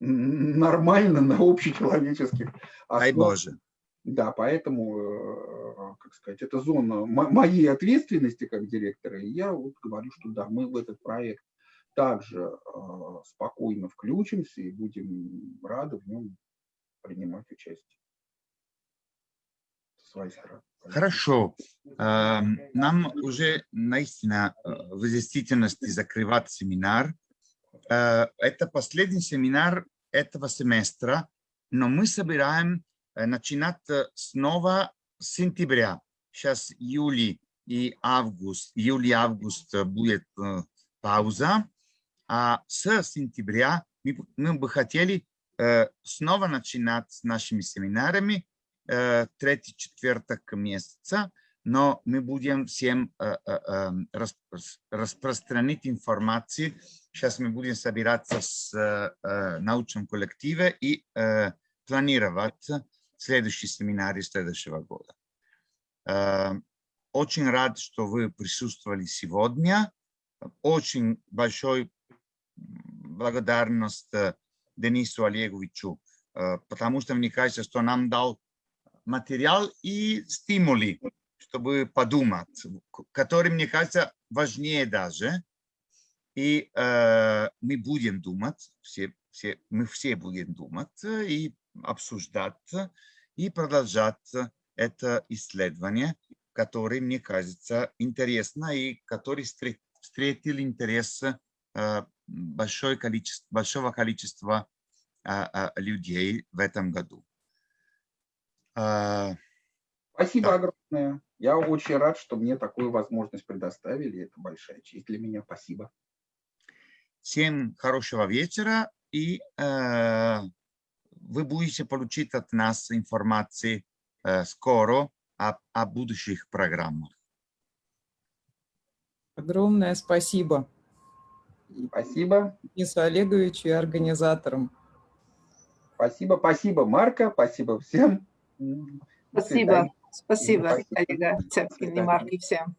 нормально на общечеловеческих основах. Дай Боже. Да, поэтому, э, как сказать, это зона моей ответственности как директора. И я вот говорю, что да, мы в этот проект также э, спокойно включимся и будем рады в нем принимать участие. С своей стороны. Хорошо. Нам уже наистина в действительности закрывать семинар. Это последний семинар этого семестра, но мы собираем начинать снова с сентября. Сейчас июль и август, июль-август будет пауза, а с сентября мы, бы хотели снова начинать с нашими семинарами Э, третий четверток месяца, но мы будем всем э, э, распространить информацию. Сейчас мы будем собираться с научным коллективом и планировать следующий семинар следующего года. Очень рад, что вы присутствовали сегодня. Очень большой благодарность Денису Олеговичу, потому что мне кажется, что нам дал материал и стимули, чтобы подумать, которые, мне кажется, важнее даже. И э, мы будем думать, все, все, мы все будем думать и обсуждать и продолжать это исследование, которое, мне кажется, интересно и который встретил интерес э, большое количество, большого количества э, э, людей в этом году. А, Спасибо да. огромное. Я очень рад, что мне такую возможность предоставили. Это большая честь для меня. Спасибо. Всем хорошего вечера. И э, вы будете получить от нас информации э, скоро о, о будущих программах. Огромное спасибо. Спасибо. Денису Олеговичу и организаторам. Спасибо, спасибо, Марка, спасибо всем. Спасибо. Спасибо, коллега Цепкин и Марк, и всем.